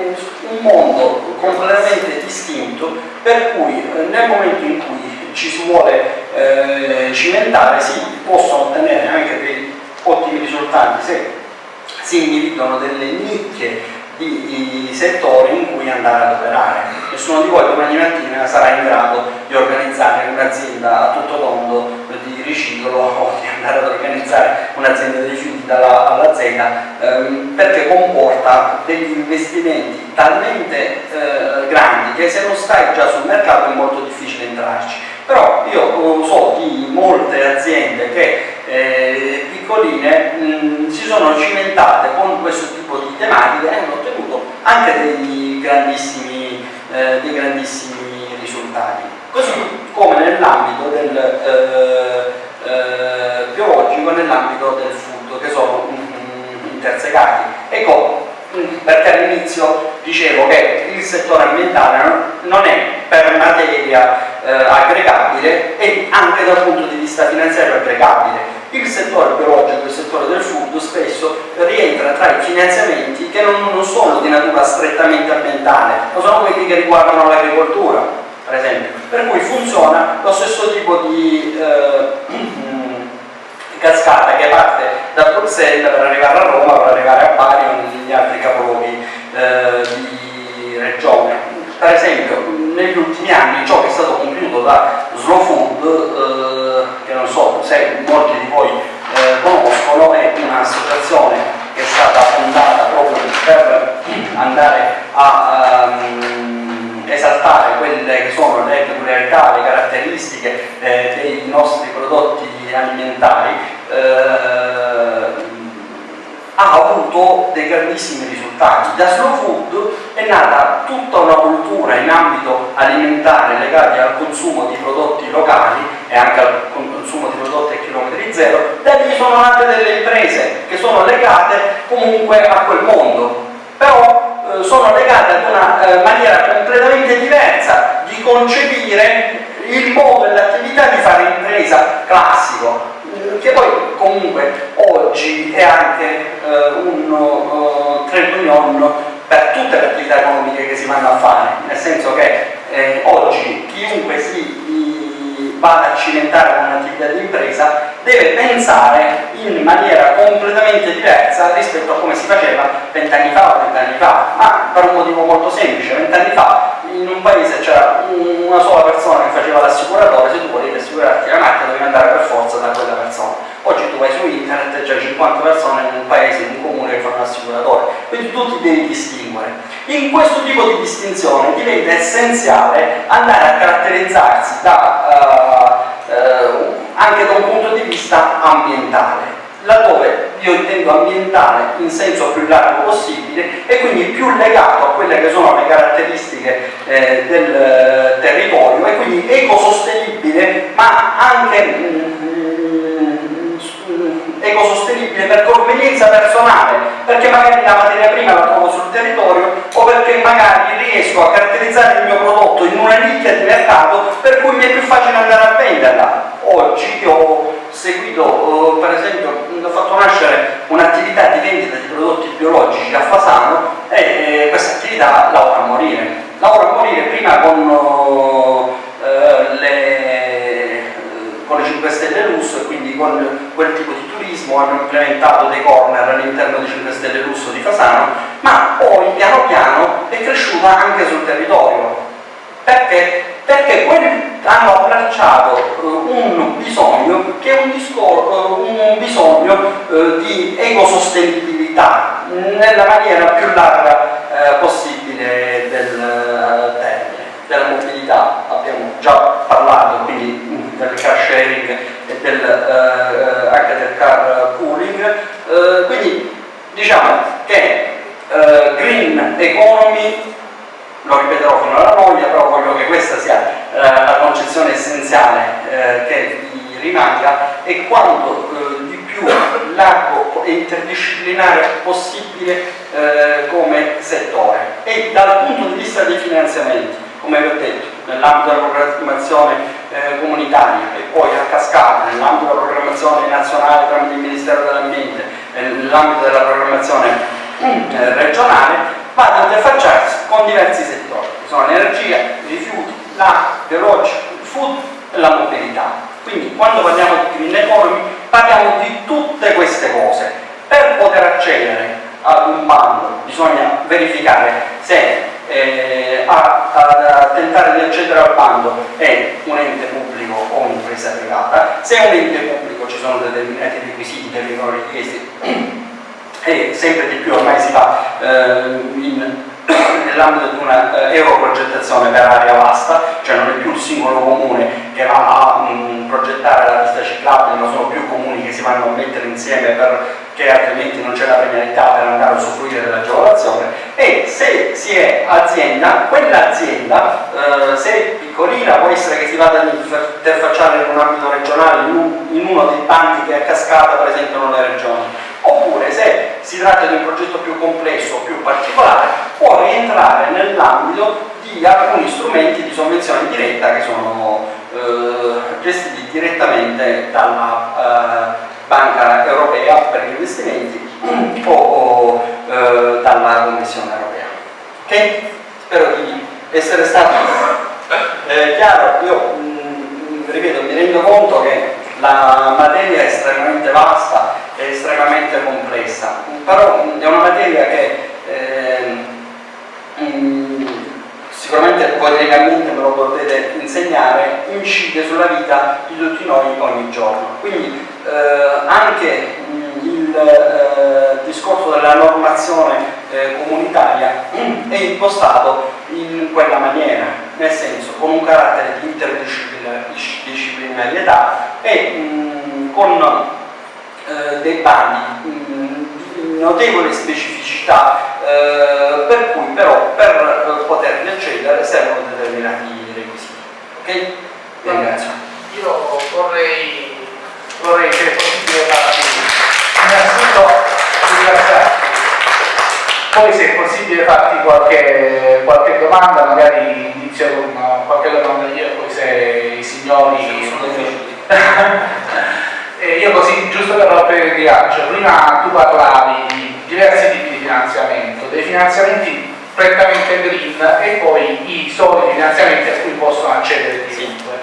un, mondo completamente distinto per cui eh, nel momento in cui ci si vuole eh, cimentare si possono ottenere anche dei ottimi risultati se si individuano delle nicchie di, di, settori in cui andare ad operare. Nessuno di voi domani mattina sarà in grado di organizzare un'azienda a tutto tondo di riciclo o di andare ad organizzare un'azienda rifiuti dalla alla Z ehm, perché comporta degli investimenti talmente eh, grandi che se non stai già sul mercato è molto difficile entrarci però io so di molte aziende che eh, piccoline mh, si sono cimentate con questo tipo di tematiche e hanno ottenuto anche dei grandissimi, eh, dei grandissimi risultati. Così come nell'ambito del eh, eh, biologico nell'ambito del food, che sono intersecati. Ecco, mm, perché all'inizio dicevo che il settore ambientale non è per materia eh, aggregabile e anche dal punto di vista finanziario aggregabile. Il settore biologico, il settore del food spesso rientra tra i finanziamenti che non, non sono di natura strettamente ambientale, ma sono quelli che riguardano l'agricoltura, per esempio. Per cui funziona lo stesso tipo di eh, cascata che parte da Bruxelles per arrivare a Roma, per arrivare a Bari o negli altri capoluoghi eh, di regione. Per esempio, negli ultimi anni ciò che è stato compiuto da Slow Food, eh, che non so se molti di voi eh, conoscono, è un'associazione che è stata fondata proprio per andare a um, esaltare quelle che sono le peculiarità, le caratteristiche eh, dei nostri prodotti alimentari eh, ha avuto dei grandissimi risultati. Da Slow Food è nata tutta una cultura in ambito alimentare legati al consumo di prodotti locali e anche al consumo di prodotti a chilometri zero, da lì sono nate delle imprese che sono legate comunque a quel mondo, però eh, sono legate ad una eh, maniera completamente diversa di concepire il modo e l'attività di fare impresa classico, che poi comunque oggi è anche eh, un uh, trade union per tutte le attività economiche che si vanno a fare, nel senso che eh, oggi chiunque si vada a cimentare con un'attività di impresa deve pensare in maniera completamente diversa rispetto a come si faceva vent'anni fa o vent'anni fa, ma per un motivo molto semplice, vent'anni fa in un paese c'era una sola persona che faceva l'assicuratore, se tu volevi assicurarti la macchina dovevi andare per forza da quella persona. Oggi tu vai su internet e c'è 50 persone in un paese, in un comune che fanno l'assicuratore, quindi tu ti devi distinguere. In questo tipo di distinzione diventa essenziale andare a caratterizzarsi da, uh, uh, anche da un punto di vista ambientale laddove io intendo ambientale in senso più largo possibile e quindi più legato a quelle che sono le caratteristiche eh, del eh, territorio e quindi ecosostenibile ma anche mm, mm, ecosostenibile per convenienza personale perché magari la materia prima la trovo sul territorio o perché magari riesco a caratterizzare il mio prodotto in una nicchia di mercato per cui mi è più facile andare a venderla oggi ho seguito, eh, per esempio, ho fatto nascere un'attività di vendita di prodotti biologici a Fasano e eh, questa attività lavora a morire. Lavora a morire prima con, eh, le, con le 5 Stelle Lusso e quindi con quel tipo di turismo, hanno implementato dei corner all'interno di 5 Stelle Lusso di Fasano, ma poi piano piano è cresciuta anche sul territorio. Perché? perché hanno abbracciato uh, un bisogno che è un, uh, un bisogno uh, di ecosostenibilità nella maniera più larga possibile del termine. Della mobilità abbiamo già del car sharing e del, anche del car pooling, quindi diciamo che green economy lo ripeterò fino alla voglia, però voglio che questa sia eh, la concezione essenziale eh, che vi rimanga e quanto eh, di più largo e interdisciplinare possibile eh, come settore. E dal punto di vista dei finanziamenti, come vi ho detto, nell'ambito della programmazione eh, comunitaria e poi a cascata, nell'ambito della programmazione nazionale tramite il Ministero dell'Ambiente, nell'ambito della programmazione eh, regionale, vanno ad interfacciarsi con diversi settori, che sono l'energia, i rifiuti, l'acqua, biologico, il food e la mobilità. Quindi quando parliamo di green economy parliamo di tutte queste cose. Per poter accedere ad un bando bisogna verificare se eh, a, a, tentare di accedere al bando. È un ente pubblico o un'impresa privata, se è un ente pubblico ci sono determinati requisiti che vengono richiesti. E sempre di più ormai si va eh, in nell'ambito di una eh, europrogettazione per area vasta, cioè non è più il singolo comune che va a mh, progettare la pista ciclabile, ma sono più comuni che si vanno a mettere insieme perché altrimenti non c'è la premialità per andare a usufruire dell'agevolazione e se si è azienda, quell'azienda eh, se è piccolina può essere che si vada ad interfacciare in un ambito regionale, in, un, in uno dei bandi che a cascata presentano le regioni oppure se si tratta di un progetto più complesso o più particolare può rientrare nell'ambito di alcuni strumenti di sovvenzione diretta che sono eh, gestiti direttamente dalla eh, Banca Europea per gli investimenti o, o eh, dalla Commissione Europea. Ok? Spero di essere stato eh, chiaro. Io mh, ripeto, mi rendo conto che la materia è estremamente vasta e estremamente complessa, però è una materia che eh, sicuramente legalmente me lo potete insegnare, incide sulla vita di tutti noi ogni giorno. Quindi eh, anche il eh, discorso della normazione eh, comunitaria è impostato in quella maniera, nel senso con un carattere di interdisciplinarietà e mh, con eh, dei bandi di notevole specificità eh, per cui però per eh, poterli accedere servono determinati requisiti. Ok? Ringrazio. Io vorrei, vorrei se è possibile farti innanzitutto ringraziarti, poi se è possibile farti qualche, qualche domanda, magari inizio con qualche domanda io poi se i signori E io così, giusto per rompere il ghiaccio, prima tu parlavi di diversi tipi di finanziamento, dei finanziamenti prettamente green e poi i soli finanziamenti a cui possono accedere chiunque.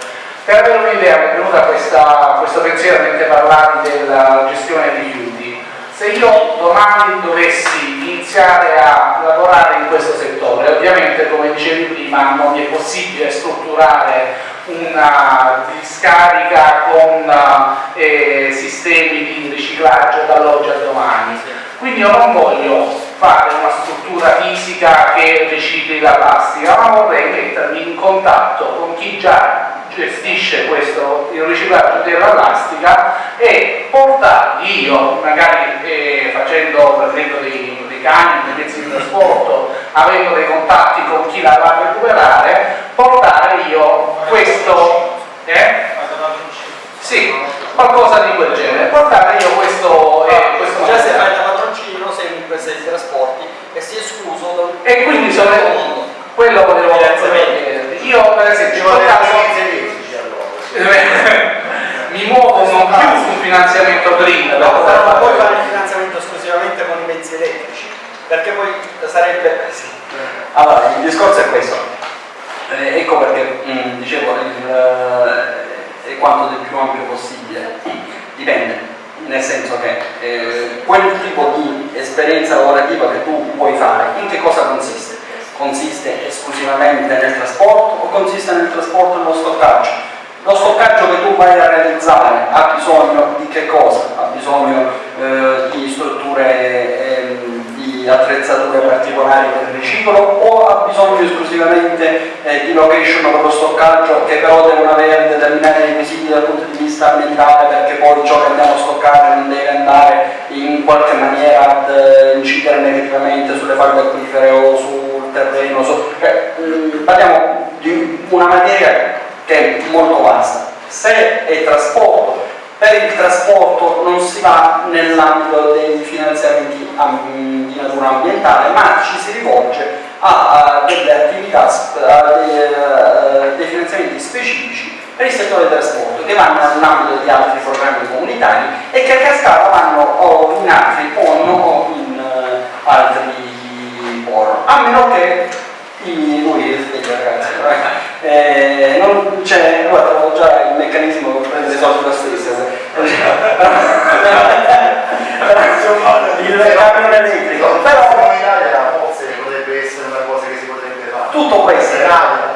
Per avere un'idea mi è venuta questa, questo pensiero mentre parlavi della gestione dei rifiuti. Se io domani dovessi iniziare a lavorare in questo settore, ovviamente come dicevi prima non è possibile strutturare una discarica con eh, sistemi di riciclaggio dall'oggi al domani. Quindi io non voglio fare una struttura fisica che ricicli la plastica, ma vorrei mettermi in contatto con chi già gestisce questo, il riciclaggio della plastica e portargli io, magari eh, facendo, prendendo dei, dei cani, dei mezzi di trasporto, avendo dei contatti con chi la va a recuperare, portare io questo... Eh? Sì, qualcosa di quel genere, portare io questo... Eh, questo Già se fai da patroncino sei in impresa di trasporti e si è escluso da E quindi sono... Quello volevo. Io per esempio mi muovo non più su finanziamento green no, però non puoi fare il finanziamento esclusivamente con i mezzi elettrici perché poi sarebbe sì. allora il discorso è questo eh, ecco perché mh, mm, dicevo il, eh, è quanto del più ampio possibile dipende nel senso che eh, quel tipo di esperienza lavorativa che tu puoi fare in che cosa consiste? consiste esclusivamente nel trasporto o consiste nel trasporto e nello stoccaggio lo stoccaggio che tu vai a realizzare ha bisogno di che cosa? Ha bisogno eh, di strutture, eh, di attrezzature particolari per il riciclo o ha bisogno esclusivamente eh, di location per lo stoccaggio che però devono avere determinati requisiti dal punto di vista ambientale perché poi ciò che andiamo a stoccare non deve andare in qualche maniera ad eh, incidere negativamente sulle falde acquifere o sul terreno. Su, cioè, mh, parliamo di una materia che è molto vasta. Se è trasporto, per il trasporto non si va nell'ambito dei finanziamenti di natura ambientale, ma ci si rivolge a, delle attività, a dei, uh, dei finanziamenti specifici per il settore del trasporto che vanno nell'ambito di altri programmi comunitari e che a cascata vanno o in altri o in uh, altri POR, a meno che lui è sveglio ragazzi, eh, non c'è, guarda, trovo già il meccanismo per prendere soldi lo stesso. il camion elettrico, però forse potrebbe essere una cosa che si potrebbe fare. Tutto essere,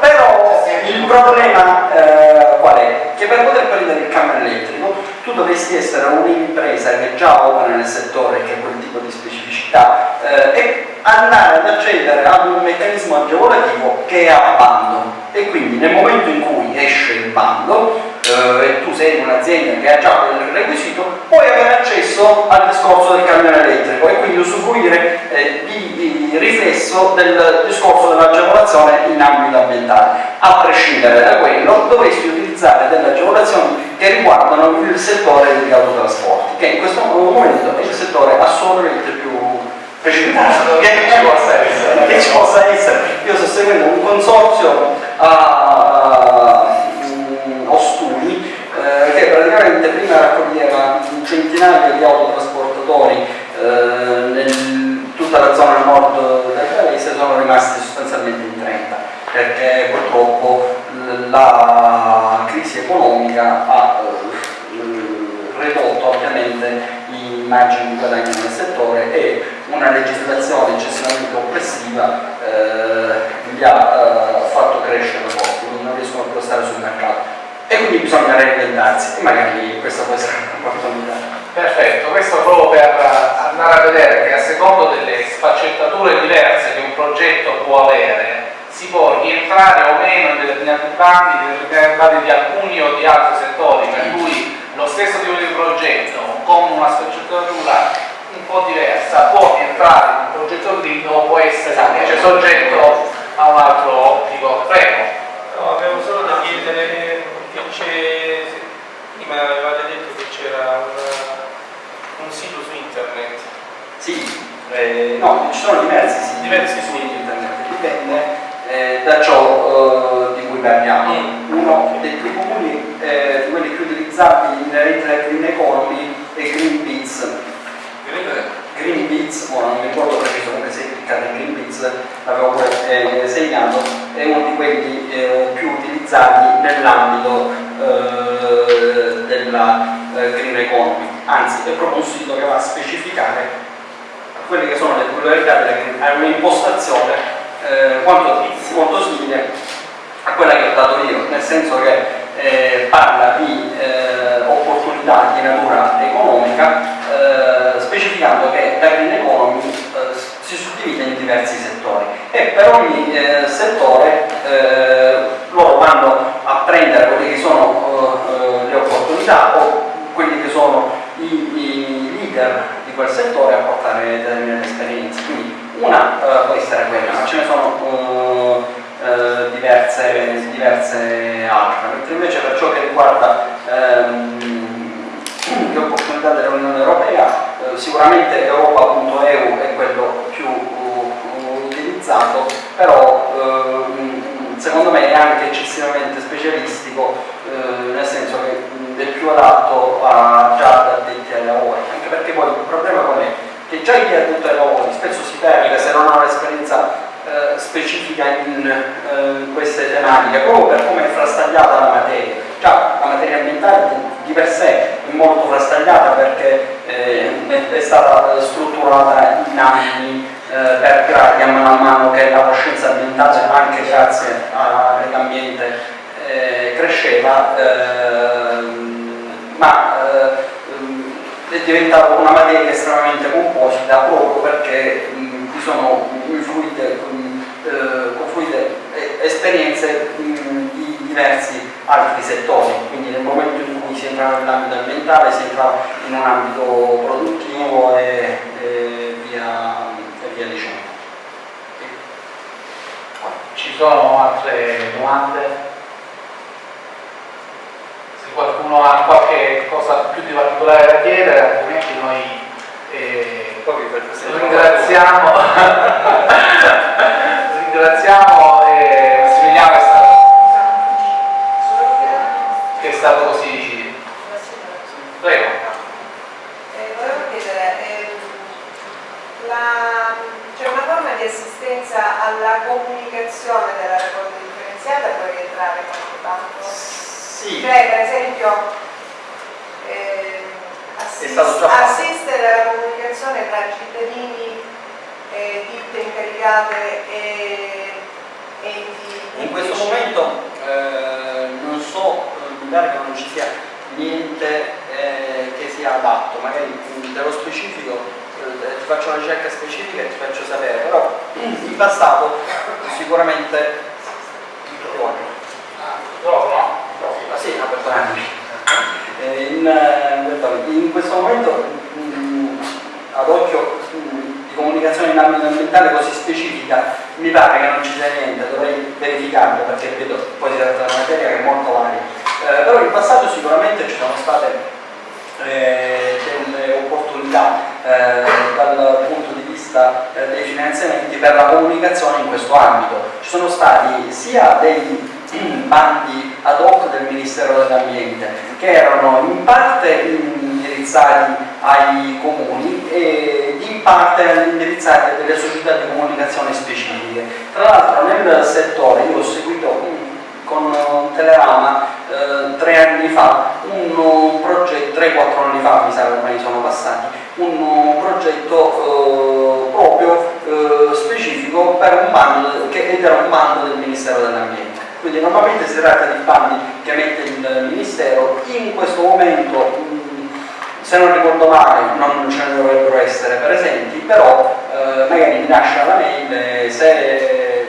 però il problema eh, qual è? Che per poter prendere il camion elettrico tu dovresti essere un'impresa che già opera nel settore, che ha quel tipo di specificità eh, e andare ad accedere ad un meccanismo agevolativo che è a bando e quindi nel momento in cui esce il bando eh, e tu sei un'azienda che ha già quel requisito puoi avere accesso al discorso del camione elettrico e quindi usufruire eh, di, di riflesso del discorso dell'agevolazione in ambito ambientale. A prescindere da quello dovresti utilizzare delle agevolazioni che riguardano il settore degli autotrasporti che in questo momento è il settore assolutamente più precipitato che ci possa essere. Che ci possa essere. Io sto seguendo un consorzio a mm, Ostuni eh, che praticamente prima raccoglieva un centinaio di autotrasportatori eh, in tutta la zona nord del paese sono rimasti sostanzialmente in 30 perché purtroppo la crisi economica ha eh, ridotto ovviamente i margini di guadagno nel settore e una legislazione eccessivamente oppressiva eh, li ha eh, fatto crescere quindi non riescono più a stare sul mercato. E quindi bisogna reinventarsi e magari questa può essere un'opportunità. Perfetto, questo proprio per andare a vedere che a secondo delle sfaccettature diverse che un progetto può avere si può rientrare o meno in determinati bandi di alcuni o di altri settori, per cui lo stesso tipo di progetto con una sfaccettatura un po' diversa può entrare in un progetto green o può essere invece soggetto a un altro obbligo. Prego. No, avevo solo da chiedere, che c'è, prima avevate detto che c'era un, un sito su internet. Sì, eh, no, ci sono diversi siti, Diversi su internet, dipende eh, da ciò eh, parliamo. Mm. Uno dei più comuni, eh, di quelli più utilizzati inerenti alla Green Economy è Greenpeace. Greenpeace, ora non mi ricordo preciso come si è cliccato in Greenpeace, l'avevo pure eh, segnato, è uno di quelli eh, più utilizzati nell'ambito eh, della eh, Green Economy, anzi è proprio un sito che va a specificare quelle che sono le peculiarità della Green ha un'impostazione eh, quanto, molto simile a quella che ho dato io, nel senso che eh, parla di eh, opportunità di natura economica, eh, specificando che la Green Economy eh, si suddivide in diversi settori e per ogni eh, settore loro vanno a prendere quelle che sono le opportunità o quelli che sono i, i leader di quel settore a portare determinate esperienze. Quindi una eh, può essere quella, ma ce ne sono eh, eh, diverse, diverse altre. Mentre invece per ciò che riguarda ehm, le opportunità dell'Unione Europea, eh, sicuramente Europa.eu è quello più uh, utilizzato, però ehm, secondo me è anche eccessivamente specialistico, eh, nel senso che è più adatto a già ad addetti ai lavori, anche perché poi il problema qual è? Che già chi è addetto ai lavori spesso si perde se non ha un'esperienza eh, specifica in, eh, in queste tematiche, proprio per come è frastagliata la materia. Già la materia ambientale di- per sé è molto frastagliata perché eh, è- stata strutturata in anni eh, per gradi a mano a mano che la coscienza ambientale, anche grazie al ambiente, eh, cresceva, ehm, ma eh, è diventata una materia estremamente composita proprio perché mh, vi sono influite, eh, confluite eh, esperienze mh, di diversi altri settori, quindi nel momento in cui si entra nell'ambito ambientale si entra in un ambito produttivo e, e via, e via dicendo. Ci sono altre domande? Se qualcuno ha qualche cosa più di particolare da chiedere, altrimenti noi eh, ringraziamo, ringraziamo eh, Massimiliano che è stato, che è stato così. Prego. Eh, volevo chiedere, ehm, c'è una forma di assistenza alla comunicazione della raccolta differenziata può rientrare qualche banco? Sì, Cioè, per esempio, ehm, assist- assistere alla comunicazione tra cittadini, eh, ditte incaricate e enti... in questo momento eh, non so, eh, mi pare che non ci sia niente eh, che sia adatto, magari mh, dello specifico eh, ti faccio una ricerca specifica e ti faccio sapere, però in passato sicuramente Dopo, no? Ah, sì, no, perdonatemi. Eh, In, eh, in questo momento mh, ad occhio mh, di comunicazione in ambito ambientale così specifica mi pare che non ci sia niente, dovrei verificarlo perché vedo poi si tratta di una materia che è molto varia. Eh, però in passato sicuramente ci sono state eh, delle opportunità eh, dal punto di vista eh, dei finanziamenti per la comunicazione in questo ambito. Ci sono stati sia dei bandi ad hoc del Ministero dell'Ambiente che erano in parte indirizzati ai comuni e in parte indirizzati a delle società di comunicazione specifiche. Tra l'altro nel settore io ho seguito con Telerama eh, tre anni fa un, progetto, 3-4 anni fa mi sa ormai sono passati, un, progetto eh, proprio eh, specifico per un bando che era un bando del Ministero dell'Ambiente. Quindi normalmente si tratta di bandi che emette il Ministero, in questo momento mh, se non ricordo male non ce ne dovrebbero essere presenti, però eh, magari mi lascia la mail se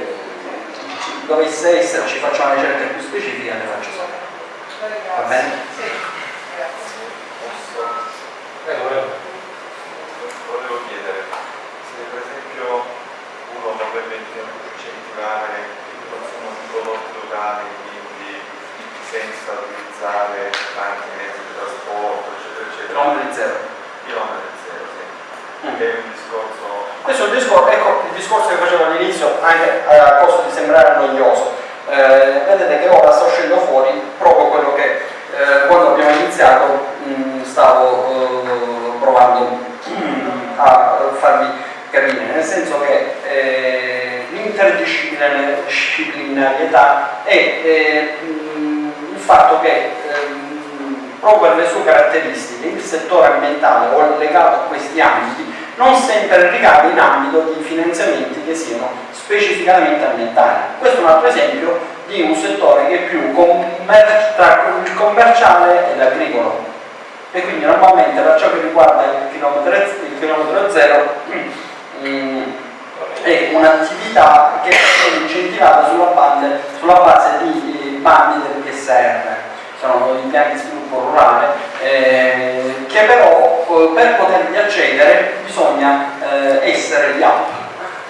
dovesse esserci faccio una ricerca più specifica le faccio sapere. Va bene? Sì, grazie. Prego, prego. Volevo chiedere se per esempio uno vorrebbe incentivare locali, quindi senza utilizzare tanti mezzi di trasporto, eccetera, eccetera. Chilometri zero. Chilometri zero, sì. Mm. È un discorso Questo è il discorso, ecco, il discorso che facevo all'inizio, anche a costo di sembrare noioso. Eh, vedete che ora sta uscendo fuori proprio quello che eh, quando abbiamo iniziato mh, stavo eh, provando mh, a farvi capire, nel senso che eh, l'interdisciplinarietà è eh, il fatto che ehm, proprio per le sue caratteristiche il settore ambientale o legato a questi ambiti non sempre ricade in ambito di finanziamenti che siano specificamente ambientali. Questo è un altro esempio di un settore che è più commer- tra commerciale e l'agricolo e quindi normalmente per ciò che riguarda il chilometro, il chilometro zero mm, è un'attività che è incentivata sulla base, sulla base di bandi del PSR sono i piani di sviluppo rurale, eh, che però eh, per poterli accedere bisogna eh, essere gli app,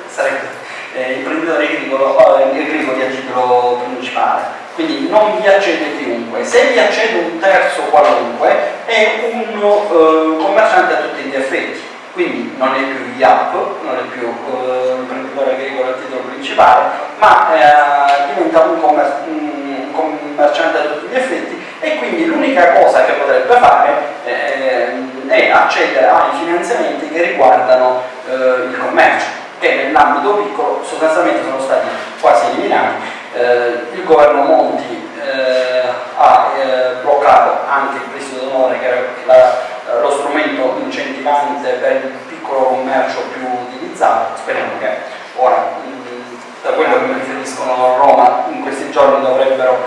sarebbe eh, imprenditore agricolo, eh, agricoli a titolo principale. Quindi non vi accede chiunque. Se vi accede un terzo qualunque è un eh, commerciante a tutti gli effetti. Quindi non è più IAP, non è più eh, imprenditore agricolo a titolo principale, ma eh, diventa un, commer- un commerciante a tutti gli effetti e quindi l'unica cosa che potrebbe fare eh, è accedere ai finanziamenti che riguardano eh, il commercio, che nell'ambito piccolo sostanzialmente sono stati quasi eliminati. Eh, il governo Monti eh, ha eh, bloccato anche il prestito d'onore che era la, lo strumento incentivante per il piccolo commercio più utilizzato, speriamo che ora da quello che mi riferiscono a Roma in questi giorni dovrebbero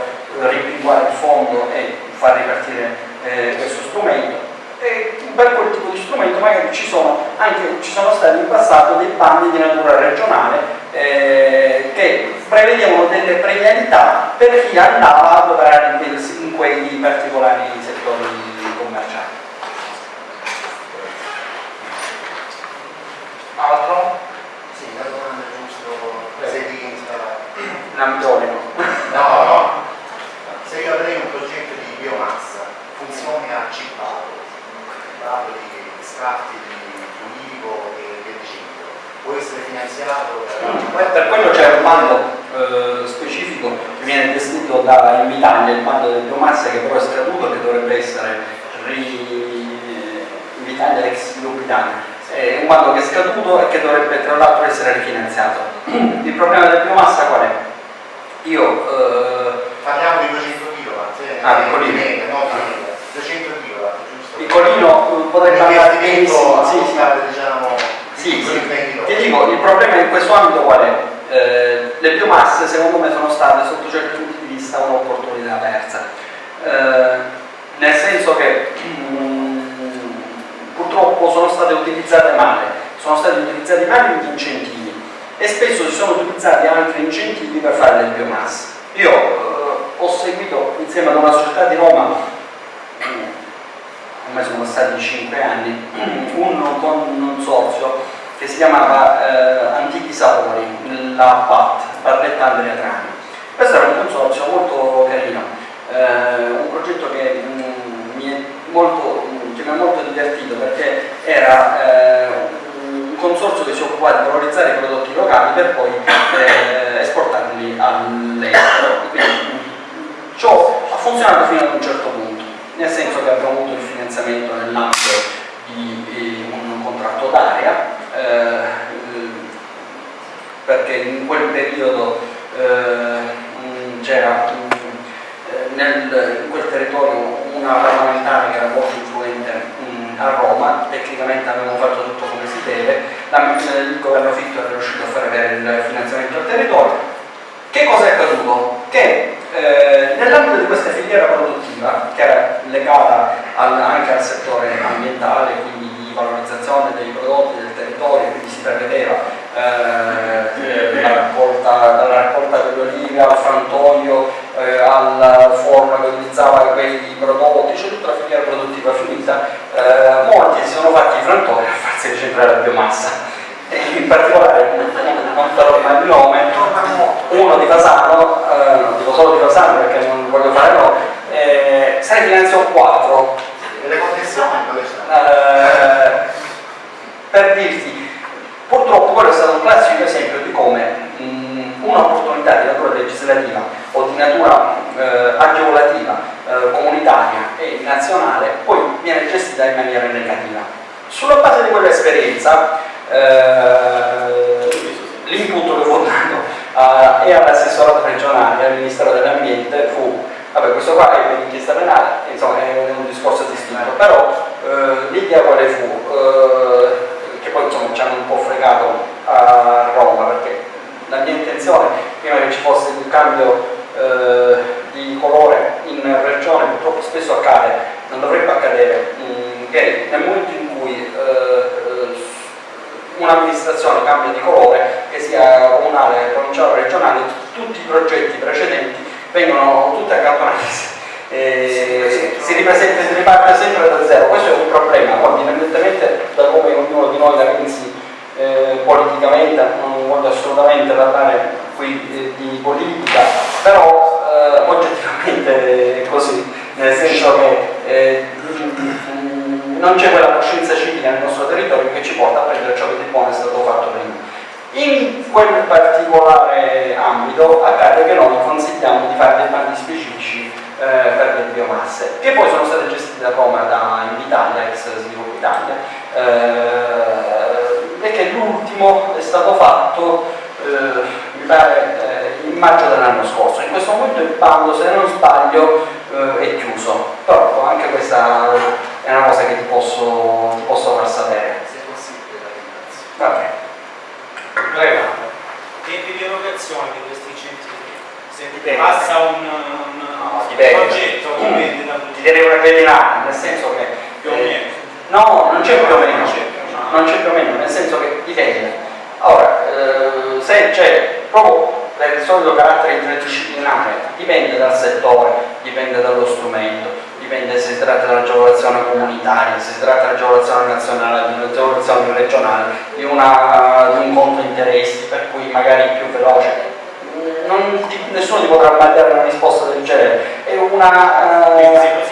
rimpinguare il fondo e far ripartire eh, questo strumento. E per quel tipo di strumento magari ci sono, anche, ci sono stati in passato dei bandi di natura regionale eh, che prevedevano delle premialità per chi andava ad operare in quei particolari settori Altro? Sì, la domanda è giusto se di installare. In ambito olico. No, no. Se io avrei un progetto di biomassa, funzione a cippato, parlo di scarti di ulivo e via dicendo, può essere finanziato Poi Per quello c'è un bando eh, specifico che viene descritto da Invitalia, il bando delle biomasse che però è scaduto e che dovrebbe essere ri... Invitalia ex Sviluppo È un bando che è scaduto e che dovrebbe tra l'altro essere rifinanziato. Il problema della biomassa qual è? Io eh, Parliamo di 200 kW, eh, Ah, piccolino. mega, no mega. 200 kW, giusto? piccolino eh, potrebbe andare. L'investimento Sì, sì. diciamo, Sì, sì. Ti dico, il problema in questo ambito qual è? Eh, le biomasse secondo me sono state sotto certi punti di vista un'opportunità persa. Eh, nel senso che mm, purtroppo sono state utilizzate male, sono stati utilizzati male gli incentivi e spesso si sono utilizzati altri incentivi per fare del biomassa. Io eh, ho seguito insieme ad una società di Roma, mm, ormai sono passati 5 anni, un consorzio che si chiamava eh, Antichi Sapori, la PAT, Barletta Andrea Trani. Questo era un consorzio molto carino, eh, un progetto che mh, mm, mi, è molto, che mi ha molto divertito perché era eh, un consorzio che si occupava di valorizzare i prodotti locali per poi eh, esportarli all'estero. Ciò ha funzionato fino ad un certo punto, nel senso che abbiamo avuto il finanziamento nell'ambito di, di un contratto d'area, eh, perché in quel periodo eh, c'era in quel territorio una parlamentare che era molto influente mh, a Roma, tecnicamente avevamo fatto tutto come si deve, la, il governo Fitto è riuscito a fare avere il finanziamento al territorio. Che cosa è accaduto? Che eh, nell'ambito di questa filiera produttiva, che era legata al, anche al settore ambientale, quindi di valorizzazione dei prodotti del territorio, quindi si prevedeva eh, la raccolta, dalla raccolta delle olive al frantoio, eh, al forno che utilizzava quei prodotti, c'è tutta la filiera produttiva finita, eh, molti si sono fatti i frantoi a farsi ricentrare la biomassa. E in particolare, non farò mai il nome, uno di Fasano, eh, non dico solo di Fasano perché non voglio fare no, eh, ne finanziò 4. E le connessioni dove? Eh, per dirti, purtroppo quello è stato un classico esempio di come un'opportunità di natura legislativa o di natura eh, agevolativa, eh, comunitaria e nazionale poi viene gestita in maniera negativa. Sulla base di quell'esperienza eh, l'input che fu dato e all'assessorato regionale al Ministero dell'Ambiente fu vabbè questo qua è un'inchiesta penale, insomma è un discorso distinto, però eh, l'idea quale fu? Eh, che poi insomma ci hanno un po' fregato a Roma perché la mia intenzione prima che ci fosse il cambio eh, di colore in regione purtroppo spesso accade, non dovrebbe accadere, mh, che nel momento in cui eh, un'amministrazione cambia di colore, che sia comunale, provinciale o regionale, tutti i progetti precedenti vengono tutti accantonati e si ripresenta, si riparte sempre da zero, questo è un problema, poi indipendentemente da come ognuno di noi la pensi eh, politicamente, non voglio assolutamente parlare qui eh, di politica, però eh, oggettivamente è così, nel senso che eh, non c'è quella coscienza civica nel nostro territorio che ci porta a prendere ciò che di buono è stato fatto prima. In quel particolare ambito accade che noi consigliamo di fare dei bandi specifici eh, per le biomasse, che poi sono state gestite da Roma da Invitalia, ex Sviluppo Italia, eh, e che l'ultimo è stato fatto, eh, mi pare, eh, in maggio dell'anno scorso. In questo momento il bando, se non sbaglio, eh, è chiuso, però anche questa è una cosa che ti posso, ti posso far sapere. Se è possibile, la ringrazio. Prego. Tempi di erogazione di questi incentivi. Se Dipende. passa un, un No, dipende. progetto, dipende da Ti direi una cretinata, nel senso che... più o eh, meno. No, non c'è più o meno, Non c'è. non c'è più o meno, nel senso che dipende. Ora, eh, se c'è proprio per il solito carattere interdisciplinare, dipende dal settore, dipende dallo strumento, dipende se si tratta di un'agevolazione comunitaria, se si tratta di un'agevolazione nazionale, di un'agevolazione regionale, di, una, di un conto interessi, per cui magari più veloce. Non ti- nessuno ti potrà mandare una risposta del genere, è una... eh,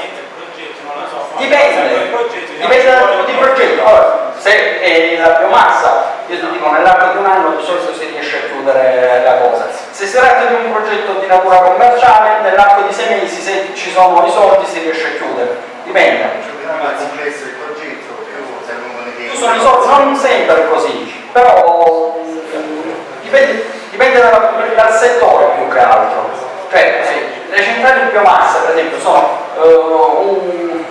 Dipende, progetto, dipende dal tipo di progetto. Allora, se è la biomassa, io ti dico nell'arco di un anno di solito si riesce a chiudere la cosa. Se si tratta di un progetto di natura commerciale, nell'arco di sei mesi, se ci sono i soldi, si riesce a chiudere. Dipende. Più sono i soldi, non sempre così, però mm, dipende, dipende dal, dal settore più che altro. Cioè, sì, le centrali di biomassa, per esempio, sono eh, un,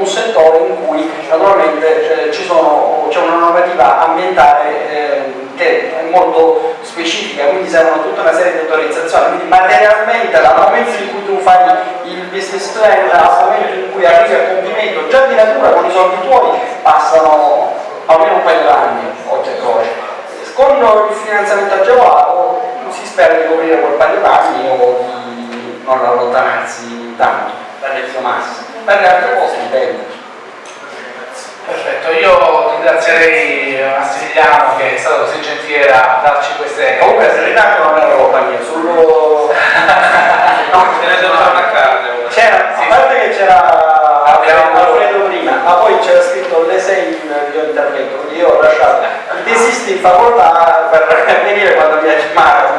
un settore in cui naturalmente eh, c'è una normativa ambientale eh, che è molto specifica, quindi servono tutta una serie di autorizzazioni, quindi materialmente dal momento in cui tu fai il business plan al momento in cui arrivi a compimento, già di natura con i soldi tuoi passano almeno un paio d'anni, oggi croce. Con il finanziamento agevolato si spera di coprire quel paio d'anni o di non allontanarsi tanto dalle biomasse. Per le altre cose dipende. Perfetto, io ringrazierei Massimiliano che è stato così gentile a darci queste... Comunque se rimango non era colpa mia, solo... No, se ne devo fare una carne. C'era, a parte che c'era Alfredo prima, ma poi c'era scritto le 6 il mio intervento, quindi io ho lasciato i tesisti in facoltà per venire quando mi ha chiamato,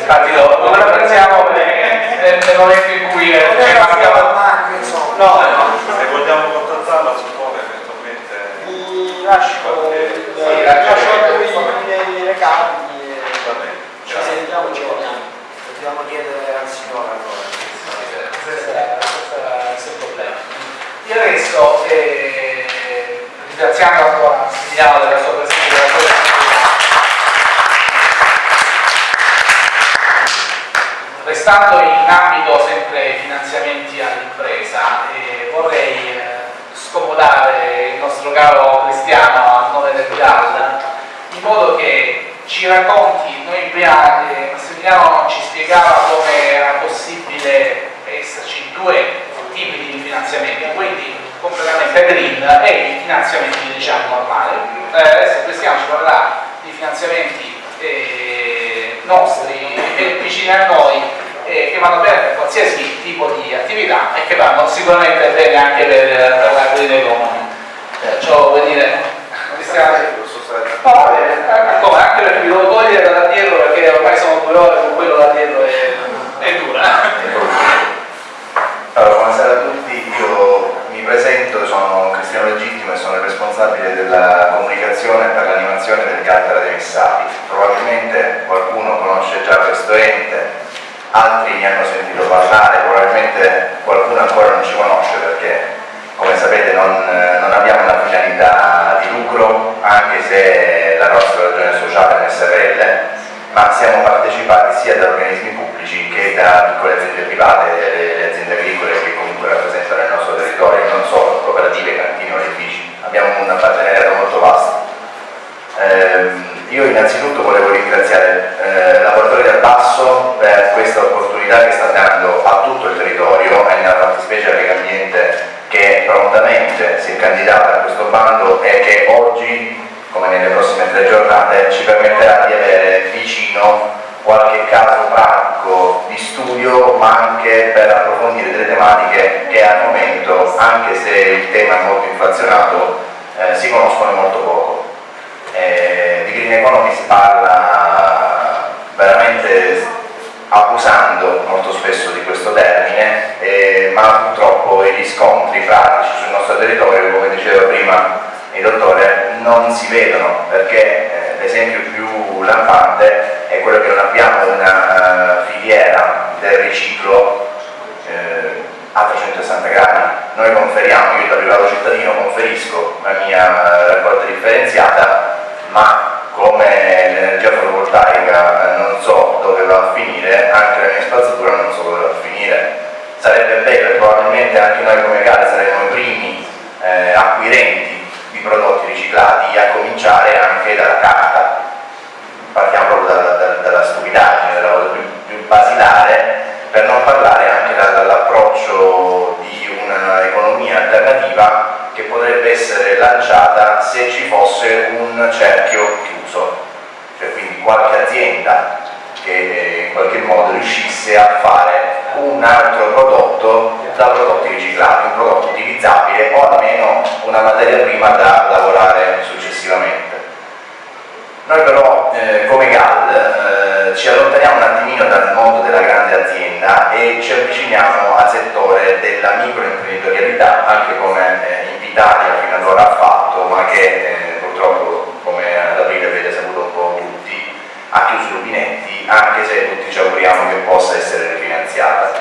Infatti lo, lo apprezziamo nel, momento in cui eh, ci mancava... No, no, Se vogliamo contattarla si può eventualmente... mi lascio, Sì, lascio lascio- i miei recapiti e Va bene. ci sentiamo, ci vediamo. Dobbiamo chiedere al signore allora. Questo è il problema. Io adesso, eh, ringraziando ancora Massimiliano della sua presenza e della sua Restando in ambito sempre finanziamenti all'impresa, eh, vorrei scomodare il nostro caro Cristiano a nome del GAL in modo che ci racconti, noi prima eh, Massimiliano ci spiegava come era possibile esserci due tipi di finanziamenti, quindi completamente green e i finanziamenti diciamo normali. Eh, adesso Cristiano ci parlerà di finanziamenti eh, nostri, vicini a noi, eh, che vanno bene per qualsiasi tipo di attività e che vanno sicuramente bene anche per, per la green economy. Perciò vuol dire, Cristiano, Posso stare No, va bene, eh, come, anche perché mi devo togliere da dietro perché ormai sono due ore con quello da dietro è, è dura. Allora, buonasera a tutti, io mi presento, sono Cristiano Legittimo e sono il responsabile della comunicazione per l'animazione del Gattara dei Messati. Probabilmente qualcuno conosce già questo ente, altri ne hanno sentito parlare, probabilmente qualcuno ancora non ci conosce perché come sapete non, non abbiamo una finalità di lucro, anche se la nostra ragione sociale è un SRL, ma siamo partecipati sia da organismi pubblici che da piccole aziende private, le, aziende agricole che comunque rappresentano il nostro territorio, non solo cooperative, cantine, oleifici. Abbiamo un partenariato molto vasto. Ehm, io innanzitutto volevo ringraziare eh, Lavoratori del Basso per questa opportunità che sta dando a tutto il territorio e nella fattispecie a Lega Ambiente che prontamente si è candidata a questo bando e che oggi, come nelle prossime tre giornate, ci permetterà di avere vicino qualche caso pratico di studio ma anche per approfondire delle tematiche che al momento, anche se il tema è molto inflazionato, eh, si conoscono molto poco. Eh, di green economy si parla veramente abusando molto spesso di questo termine, eh, ma purtroppo i riscontri pratici sul nostro territorio, come diceva prima il dottore, non si vedono perché eh, l'esempio più lampante è quello che non abbiamo una eh, filiera del riciclo eh, a 360 gradi. Noi conferiamo, io da privato cittadino conferisco la mia eh, raccolta differenziata, ma come l'energia fotovoltaica non so dove va a finire, anche la mia spazzatura non so dove va a finire. Sarebbe bello probabilmente anche noi come Gale saremmo i primi eh, acquirenti di prodotti riciclati, a cominciare anche dalla carta. Partiamo proprio dalla, dalla- dalla stupidaggine, dalla cosa più, più basilare, per non parlare anche da- dall'approccio di un'economia alternativa che potrebbe essere lanciata se ci fosse un cerchio chiuso, cioè quindi qualche azienda che eh, in qualche modo riuscisse a fare un altro prodotto da prodotti riciclati, un prodotto utilizzabile o almeno una materia prima da lavorare successivamente. Noi però eh, come GAL eh, ci allontaniamo un attimino dal mondo della grande azienda e ci avviciniamo al settore della microimprenditorialità, anche come che eh, purtroppo, come ad aprile avete saputo un po' tutti, ha chiuso i rubinetti, anche se tutti ci auguriamo che possa essere rifinanziata.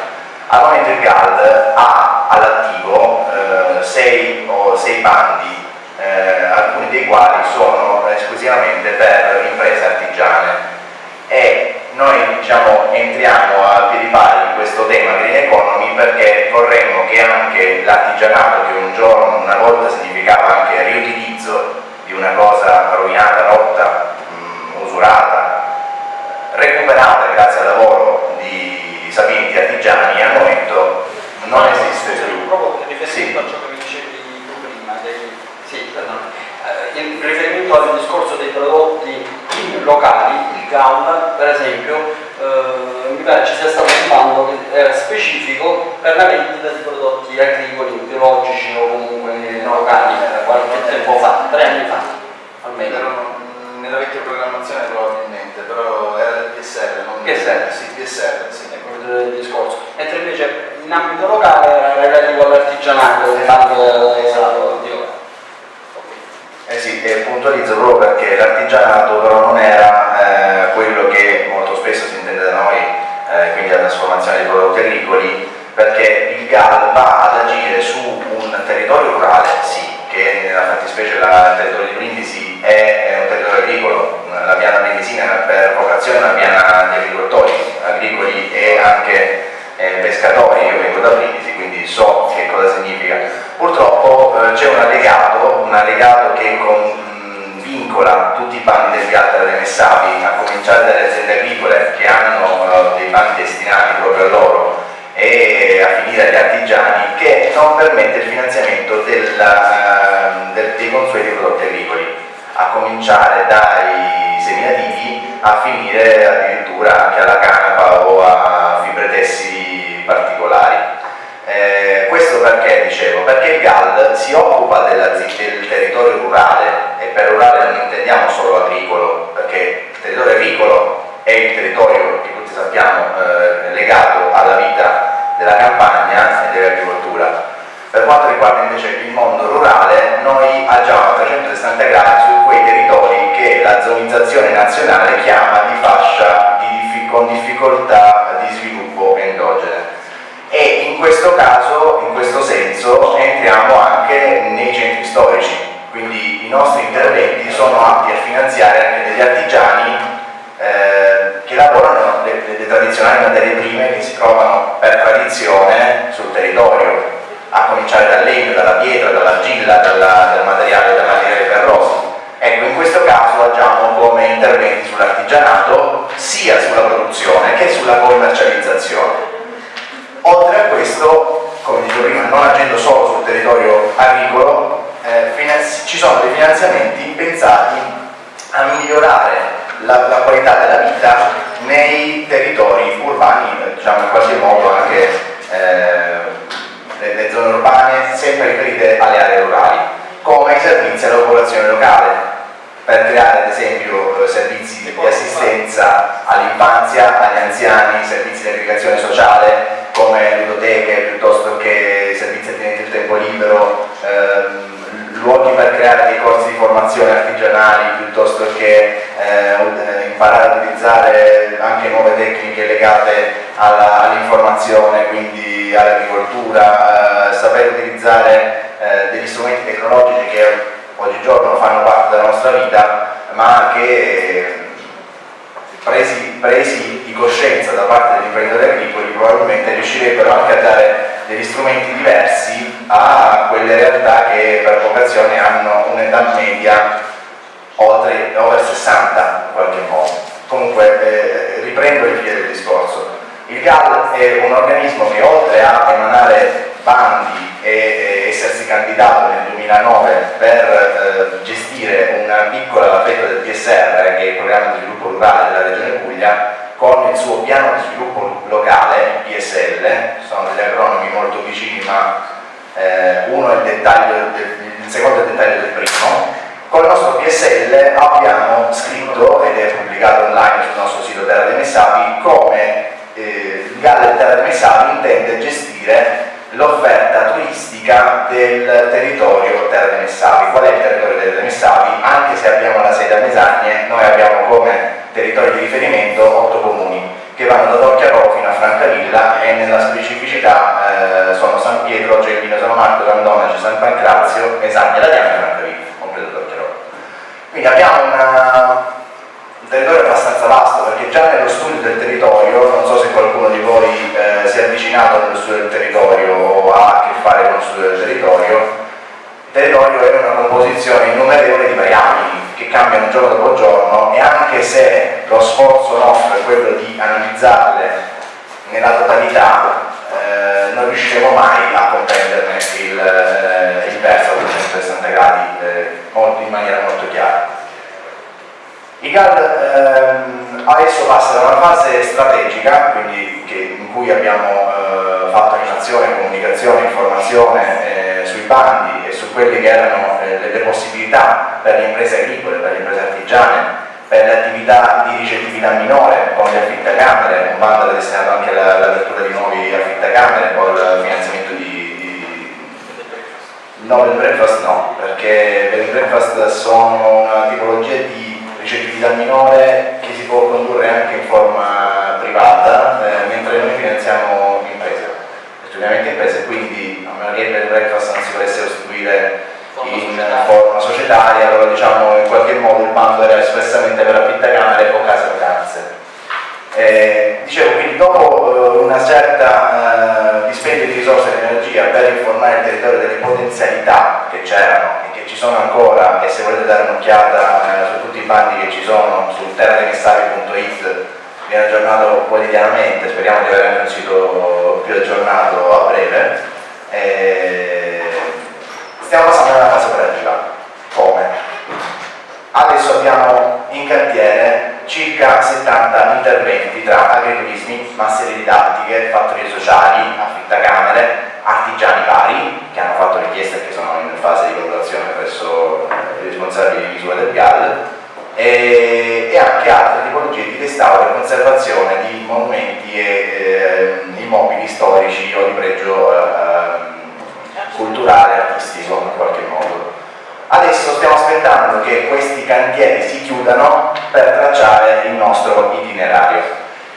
Al momento il GAL ha all'attivo eh, sei, o sei bandi, eh, alcuni dei quali sono esclusivamente per imprese artigiane e noi diciamo, entriamo a piedi pari in questo tema green economy perché vorremmo che anche l'artigianato che un giorno, una volta significava anche riutilizzo di una cosa rovinata, rotta, mh, usurata, recuperata grazie al lavoro di sapienti artigiani, al momento non No, esiste più. Proprio riferimento Sì. a ciò che mi dicevi tu prima, dei, sì, eh, in riferimento al discorso dei prodotti locali, il GAM per esempio, eh, mi pare ci sia stato un bando che era specifico per la vendita di prodotti agricoli, biologici o comunque locali, eh, qualche tempo fa, tre anni fa almeno. Erano nella vecchia programmazione probabilmente, però era del PSR, non PSR? Sì, PSR, sì. Ecco il discorso. Mentre invece in ambito locale era relativo all'artigianato, il bando Esatto. di ora. Eh sì, e puntualizzo proprio perché l'artigianato però non era eh, quello che molto spesso si intende da noi, eh, quindi la trasformazione dei prodotti agricoli, perché il GAL va ad agire su un territorio rurale, sì, che nella fattispecie la- il territorio di Brindisi è, è un territorio agricolo, la piana brindisina per vocazione è una piana di agricoltori agricoli e anche eh, pescatori, io vengo da Brindisi, quindi so che cosa significa. Purtroppo eh, c'è un allegato, un allegato che con- mh, vincola tutti i bandi del GATT delle Messapi, a cominciare dalle aziende agricole che hanno eh, dei bandi destinati proprio a loro e a finire agli artigiani, che non permette il finanziamento del, eh, del- dei consueti prodotti agricoli, a cominciare dai seminativi a finire addirittura anche alla canapa o a fibre tessili particolari. Eh, questo perché dicevo? Perché il GAL si occupa della del territorio rurale e per rurale non intendiamo solo agricolo, perché il territorio agricolo è il territorio che sappiamo eh, legato alla vita della campagna e dell'agricoltura. Per quanto riguarda invece il mondo rurale, noi agiamo a 360 gradi su quei territori che la zonizzazione nazionale chiama di fascia di diffi- con difficoltà di sviluppo endogene e in questo caso, in questo senso, entriamo anche nei centri storici, quindi i nostri interventi sono atti a finanziare anche degli artigiani eh, che lavorano le, le- le tradizionali materie prime che si trovano per tradizione sul territorio, a cominciare dal legno, dalla pietra, dall'argilla, dalla- dal materiale, dal materiale ferroso. Ecco, in questo caso agiamo come interventi sull'artigianato, sia sulla produzione che sulla commercializzazione. Oltre a questo, come dicevo prima, non agendo solo sul territorio agricolo, eh, ci sono dei finanziamenti pensati a migliorare la, la qualità della vita nei territori urbani, diciamo in qualche modo anche eh, le, le zone urbane, sempre riferite alle aree rurali, come i servizi alla popolazione locale, per creare ad esempio eh, servizi di assistenza all'infanzia, agli anziani, servizi di aggregazione sociale come ludoteche piuttosto che servizi attinenti al tempo libero, ehm, luoghi per creare dei corsi di formazione artigianali piuttosto che eh, ut- imparare a utilizzare anche nuove tecniche legate all'informazione, quindi all'agricoltura, eh, saper utilizzare eh, degli strumenti tecnologici che oggigiorno fanno parte della nostra vita, ma che eh, presi, presi di coscienza da parte degli imprenditori agricoli probabilmente riuscirebbero anche a dare degli strumenti diversi a quelle realtà che per vocazione hanno un'età media oltre, over 60 in qualche modo. Comunque eh, riprendo il filo del discorso. Il GAL è un organismo che oltre a emanare bandi e e essersi candidato nel 2009 per eh, gestire una piccola fetta del PSR, che è il programma di sviluppo rurale della Regione Puglia, con il suo piano di sviluppo locale, PSL, sono degli acronimi molto vicini ma eh, uno è il dettaglio il secondo è il dettaglio del primo. Con il nostro PSL abbiamo scritto ed è pubblicato online sul nostro sito Terra dei Messapi come eh, il Galle Terra dei Messapi intende gestire l'offerta turistica del territorio Terra dei Messapi. Qual è il territorio Terra dei Messapi? Anche se abbiamo la sede a Mesagne, noi abbiamo come territorio di riferimento otto comuni che vanno da Torchiarò fino a Francavilla e nella specificità eh, sono San Pietro, Gelmino, San Marco, San Donace, San Pancrazio, Mesagne, la Diana e Francavilla, compreso Torchiarò. Quindi abbiamo una, lo studio del territorio, non so se qualcuno di voi eh, si è avvicinato allo studio del territorio o ha a che fare con lo studio del territorio, il territorio è una composizione innumerevole di variabili che cambiano giorno dopo giorno e anche se lo sforzo nostro è quello di analizzarle nella totalità, eh, non riusciremo mai a comprenderne il, eh, il verso a 360 gradi eh, in maniera molto chiara. I GAL ehm, adesso passa da una fase strategica, quindi che, in cui abbiamo eh, fatto animazione, comunicazione, informazione eh, sui bandi e su quelle che erano eh, le, possibilità per le imprese agricole, per le imprese artigiane, per le attività di ricettività minore, con le affittacamere, un bando destinato anche all'apertura di nuovi affittacamere, con il finanziamento di, di... No, il breakfast no, perché per il breakfast sono una tipologia di ricettività minore che si può condurre anche in forma privata, eh, mentre noi finanziamo imprese, studiamento imprese, quindi a meno che il breakfast non si potesse costituire in forma societaria, allora diciamo in qualche modo il bando era espressamente per affittacamere o case vacanze. Eh, dicevo, quindi dopo eh, una certa eh, dispendio di risorse e di energia per informare il territorio delle potenzialità che c'erano e che ci sono ancora e se volete dare un'occhiata eh, su tutti i bandi che ci sono su terrademessavi.it viene aggiornato quotidianamente, speriamo di avere anche un sito più aggiornato a breve. Eh, stiamo passando alla fase operativa. Come? Adesso abbiamo in cantiere circa 70 interventi tra agriturismi, masse didattiche, fattorie sociali, affittacamere, artigiani vari che hanno fatto richiesta e che sono in fase di valutazione presso i responsabili di misura del GAL e, e, anche altre tipologie di restauro e conservazione di monumenti e eh, immobili storici o di pregio eh, culturale e artistico in qualche modo. Adesso stiamo aspettando che questi cantieri si chiudano per tracciare il nostro itinerario,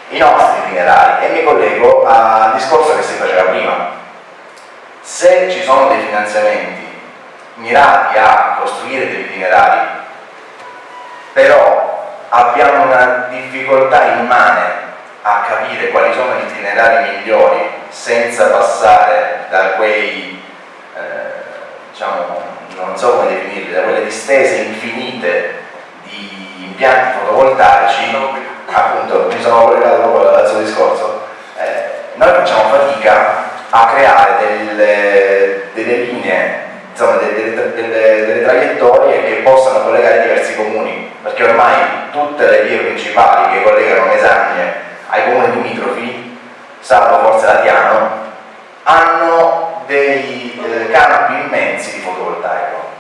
i nostri itinerari e mi collego al discorso che si faceva prima. Se ci sono dei finanziamenti mirati a costruire degli itinerari, però abbiamo una difficoltà immane a capire quali sono gli itinerari migliori senza passare da quei, eh, diciamo, non so come definirli, da quelle distese infinite di impianti fotovoltaici, appunto mi sono collegato proprio al suo discorso, eh, noi facciamo fatica a creare delle, delle linee, insomma, delle, delle, delle, traiettorie che possano collegare diversi comuni, perché ormai tutte le vie principali che collegano Mesagne ai comuni limitrofi, salvo forse Latiano, hanno dei eh, campi immensi di fotovoltaico.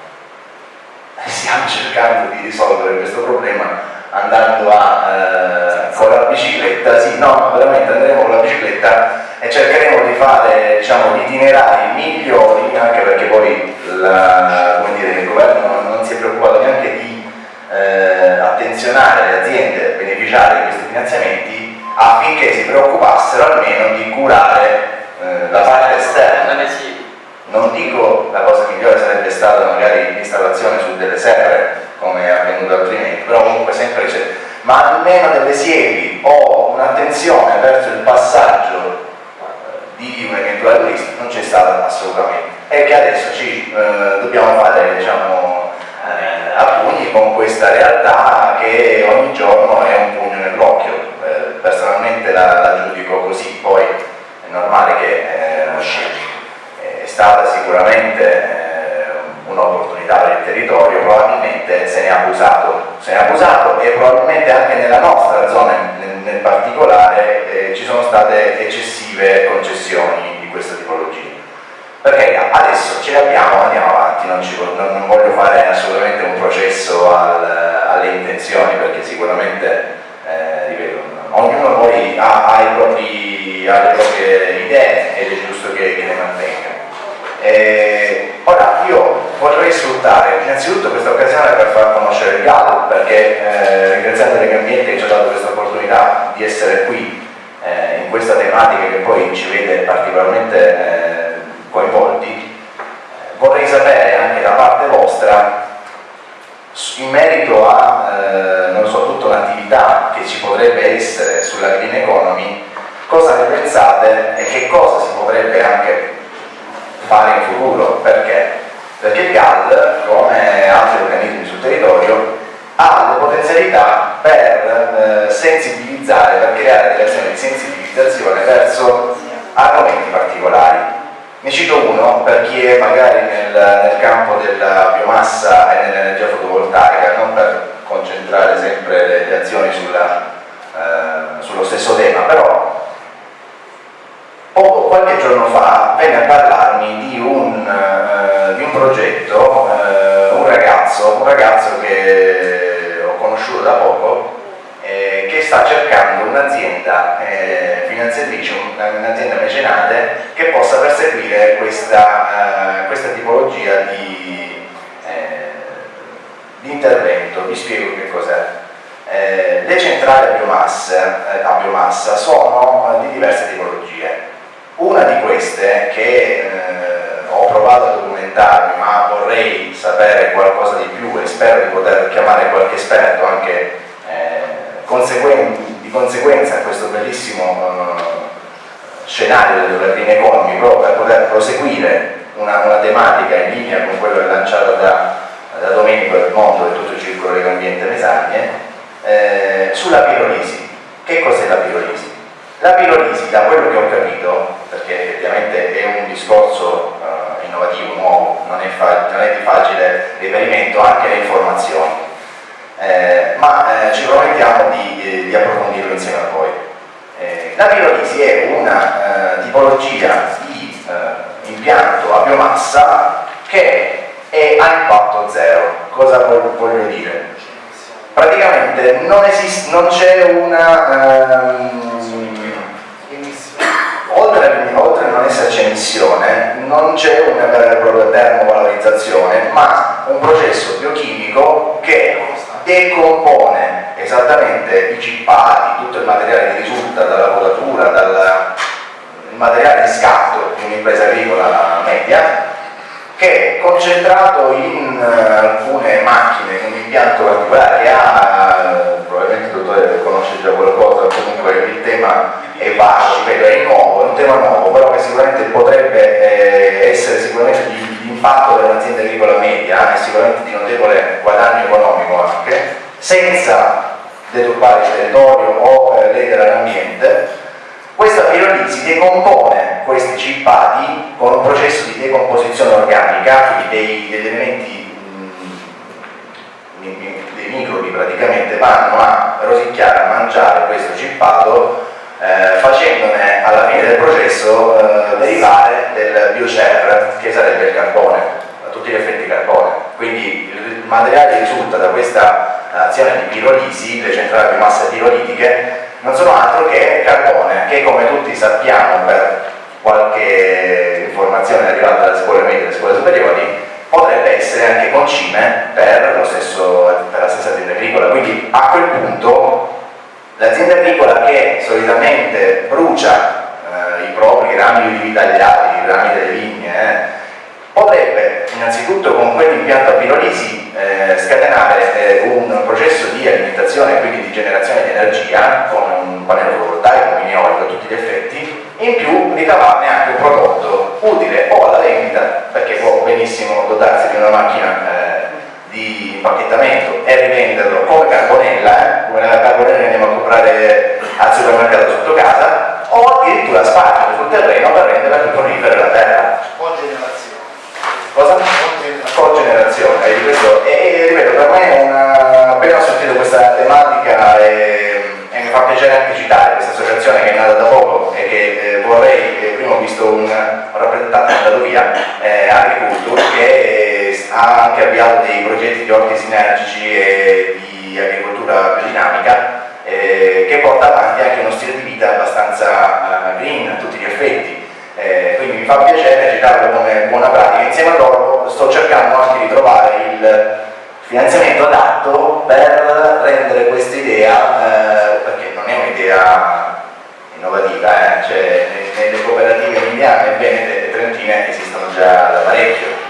Stiamo cercando di risolvere questo problema andando a, eh, con la bicicletta, sì, no, veramente andremo con la bicicletta e cercheremo di fare diciamo, itinerari migliori, anche perché poi la, dire, il governo non, non, si è preoccupato neanche di eh, attenzionare le aziende beneficiarie di questi finanziamenti affinché si preoccupassero almeno di curare eh, la parte esterna. Non dico la cosa migliore sarebbe stata magari l'installazione su delle serre come è avvenuto altrimenti, però comunque sempre c'è, ma almeno delle siepi o un'attenzione verso il passaggio di un eventuale turista non c'è stata assolutamente. E che adesso ci eh, dobbiamo fare diciamo, eh, a pugni con questa realtà che ogni giorno è un pugno nell'occhio. Eh, personalmente la, la, giudico così. Poi normale che eh, è stata sicuramente eh, un'opportunità per il territorio probabilmente se ne abusato. Se ne è abusato e probabilmente anche nella nostra zona nel, nel particolare eh, ci sono state eccessive concessioni di questa tipologia. Perché adesso ce le abbiamo, andiamo avanti, non, ci, non voglio fare assolutamente un processo al, alle intenzioni perché sicuramente, eh, ripeto, ognuno poi ha, ha, propri, ha, le proprie idee ed è giusto che, che le mantenga. E, ora io vorrei sfruttare innanzitutto questa occasione per far conoscere il GAL perché eh, ringraziando Legambiente che ci ha dato questa opportunità di essere qui eh, in questa tematica che poi ci vede particolarmente eh, coinvolti, vorrei sapere anche da parte vostra in merito a, eh, so, tutto un'attività che ci potrebbe essere sulla green economy, cosa ne pensate e che cosa si potrebbe anche fare in futuro? Perché? Perché il GAL, come altri organismi sul territorio, ha le potenzialità per eh, sensibilizzare, per creare delle azioni di sensibilizzazione verso argomenti particolari. Ne cito uno per chi è magari nel, campo della biomassa e nell'energia fotovoltaica, non per concentrare sempre le, le azioni sulla, eh, sullo stesso tema, però poco, qualche giorno fa venne a parlarmi di un, eh, di un progetto, eh, un ragazzo, un ragazzo che ho conosciuto da poco, eh, che sta cercando un'azienda eh, finanziatrice, un'azienda mecenate che possa perseguire questa, eh, questa tipologia di, eh, di, intervento. Vi spiego che cos'è. Eh, le centrali a biomassa, a biomassa sono di diverse tipologie. Una di queste che ho provato a documentarmi ma vorrei sapere qualcosa di più e spero di poter chiamare qualche esperto anche di conseguenza a questo bellissimo uh, scenario economy proprio per poter proseguire una, una, tematica in linea con quello lanciato da, da Domenico del Mondo e tutto il circolo dell'ambiente Mesagne eh, sulla pirolisi che cos'è la pirolisi? la pirolisi da quello che ho capito perché effettivamente è un discorso uh, innovativo, nuovo non è, non è di facile riferimento anche alle informazioni eh, ma eh, ci promettiamo di, di, approfondirlo insieme a voi. Eh, la pirolisi è una eh, tipologia di eh, impianto a biomassa che è a impatto zero. Cosa voglio dire? Praticamente non, non c'è una... Ehm, oltre, oltre a non esserci emissione, non c'è una vera e propria termovalorizzazione, ma un processo biochimico che decompone esattamente i cippati, tutto il materiale che risulta dalla potatura, dal materiale di scatto di un'impresa agricola media, che concentrato in uh, alcune macchine, in un impianto particolare che ha, uh, probabilmente il dottore conosce già qualcosa, comunque il tema è vasto, è nuovo, è un tema nuovo, però che sicuramente potrebbe eh, essere sicuramente di impatto per un'azienda agricola media e sicuramente di notevole guadagno economico anche, senza deturbare il territorio o eh, ledere l'ambiente, questa pirolisi decompone questi cippati con un processo di decomposizione organica, quindi degli elementi, mm, dei microbi praticamente vanno a rosicchiare, a mangiare questo cippato eh, facendone alla fine del processo eh, derivare del biocer che sarebbe il carbone, a tutti gli effetti carbone. Quindi il materiale risulta da questa azione di pirolisi, le centrali di massa pirolitiche, non sono altro che carbone, che come tutti sappiamo per qualche informazione arrivata dalle scuole medie e dalle scuole superiori, potrebbe essere anche concime per, stesso, per la stessa azienda agricola. Quindi a quel punto L'azienda agricola che solitamente brucia eh, i propri rami di tagliati, i rami delle vigne, eh, potrebbe innanzitutto con quell'impianto a pirolisi eh, scatenare eh, un processo di alimentazione e quindi di generazione di energia con un pannello fotovoltaico, un eolico a tutti gli effetti, in più ricavarne anche un prodotto utile o alla vendita, perché può benissimo dotarsi di una macchina eh, di impacchettamento e rivenderlo come carbonella, eh, come la carbonella che andiamo a comprare al supermercato sotto casa, o addirittura spargere sul terreno per renderla più conifera la terra. Cogenerazione. Cosa? Cogenerazione. E, questo, e, e ripeto, per me è una, appena ho sentito questa tematica e, e, mi fa piacere anche citare questa associazione che è nata da poco e che eh, vorrei, eh, prima ho visto un, un rappresentante andato via, eh, Agriculture, che ha anche avviato dei progetti di orti sinergici e di agricoltura biodinamica eh, che porta avanti anche uno stile di vita abbastanza uh, green a tutti gli effetti. Eh, quindi mi fa piacere citarlo come buona pratica. Insieme a loro sto cercando anche di trovare il finanziamento adatto per rendere questa idea, eh, perché non è un'idea innovativa, eh? cioè, nelle cooperative emiliane e venete e trentine esistono già da parecchio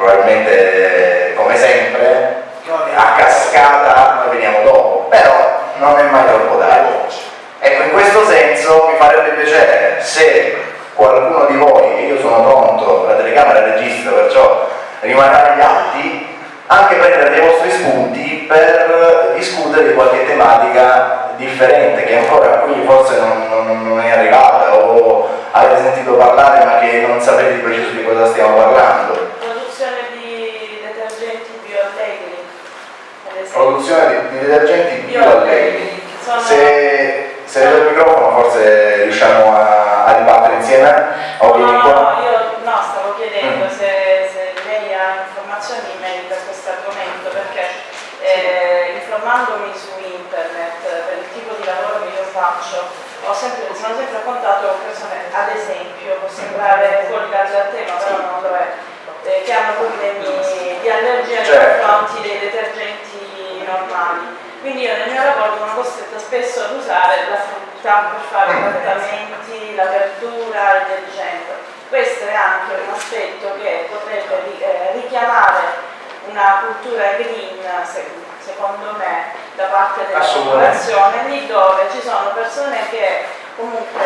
probabilmente come sempre a cascata noi veniamo dopo, però non è mai troppo tardi. Ecco, in questo senso mi farebbe piacere se qualcuno di voi, e io sono pronto, la telecamera registra perciò rimarrà agli atti, anche prendere dei vostri spunti per discutere di qualche tematica differente che ancora qui forse non, non, non è arrivata o avete sentito parlare ma che non sapete di preciso di cosa stiamo parlando Produzione di detergenti bioallegri. Produzione di, di detergenti bioallegri. Sono- Se, se vedo il microfono forse riusciamo a, a dibattere insieme? No, no, no, io no, stavo chiedendo Mm. se, se lei ha informazioni in merito a questo argomento perché eh, informandomi su internet per il tipo di lavoro che io faccio ho sempre, sono sempre contato con persone, ad esempio, può sembrare fuori dal tema, però non lo è, eh, che hanno problemi di allergia nei Certo. confronti dei detergenti normali. Quindi io nel mio lavoro sono costretta spesso ad usare la frutta per fare i trattamenti, la verdura, il detergente. Questo è anche un aspetto che potrebbe eh, richiamare una cultura green, se- secondo me, da parte della popolazione, lì dove ci sono persone che comunque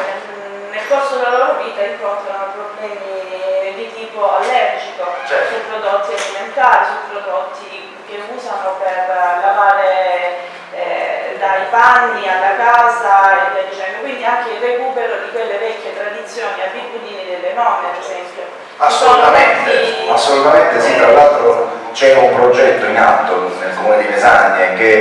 nel, corso della loro vita incontrano problemi di tipo allergico Certo. su prodotti alimentari, su prodotti che usano per lavare eh, dai panni alla casa e via dicendo. Quindi anche il recupero di quelle vecchie tradizioni, abitudini delle nonne, ad esempio. Assolutamente, molti- assolutamente sì, tra l'altro c'è un progetto in atto nel comune di Mesagne che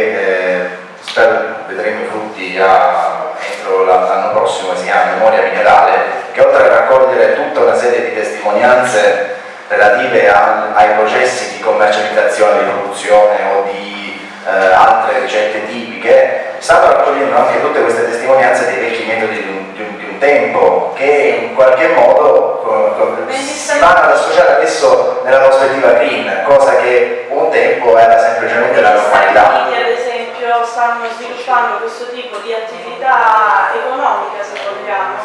eh, spero vedremo i frutti a- entro la- l'anno prossimo, si chiama Memoria Minerale, che oltre a raccogliere tutta una serie di testimonianze relative a- ai processi di commercializzazione, di produzione o di eh, altre ricette tipiche, stanno raccogliendo anche tutte queste testimonianze dei vecchi metodi di un, di un- di un tempo che in qualche modo si vanno ad associare adesso nella prospettiva green, cosa che un tempo era semplicemente la normalità. Esempio, stanno sviluppando questo tipo di attività economica, se vogliamo.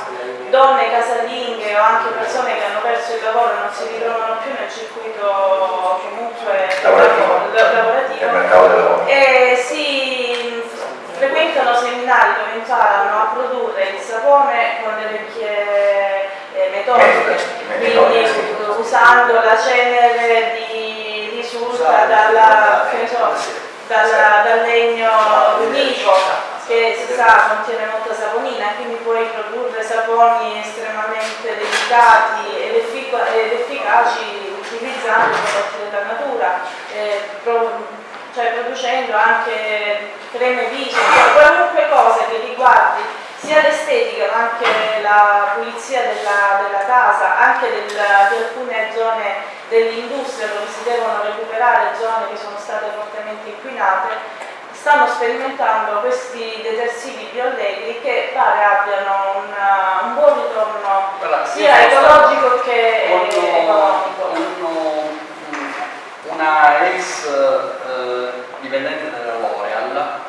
Donne casalinghe o anche persone che hanno perso il lavoro e non si ritrovano più nel circuito comunque Lavorativo. lav- lavorativo lavoro. e si frequentano seminari dove imparano a produrre il sapone con le vecchie eh, metodiche, Metodi, quindi usando la cenere di risulta dalla, che ne so, dalla- dal legno unico che si sa contiene molta saponina, quindi puoi produrre saponi estremamente delicati ed, effic- ed efficaci utilizzando prodotti della natura, eh, pro- cioè producendo anche creme viso, qualunque cosa che riguardi sia l'estetica ma anche la pulizia della, della casa, anche del- di alcune zone dell'industria dove si devono recuperare zone che sono state fortemente inquinate, stanno sperimentando questi detersivi bioallegri che pare abbiano una- un buon ritorno Guarda, sia ecologico che con economico. un- una ex eh, dipendente della L'Oreal,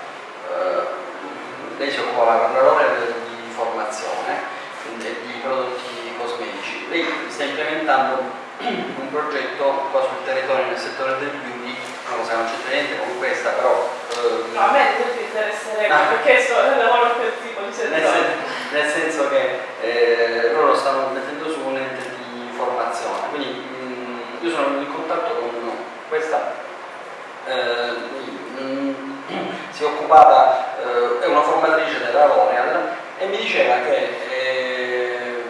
lei si per la L'Oreal di formazione quindi di prodotti cosmetici. Lei sta implementando un progetto qua sul territorio nel settore del beauty, una cosa che non c'entra niente con questa, però eh, No, a me ad esempio interesserebbe Ah. perché so, lavoro in quel tipo di nel, settore. sen- nel senso che eh, loro stanno mettendo su un ente di formazione, quindi mh, io sono in contatto con questa, eh, mh, si è occupata, eh, è una formatrice della L'Oreal e mi diceva che eh,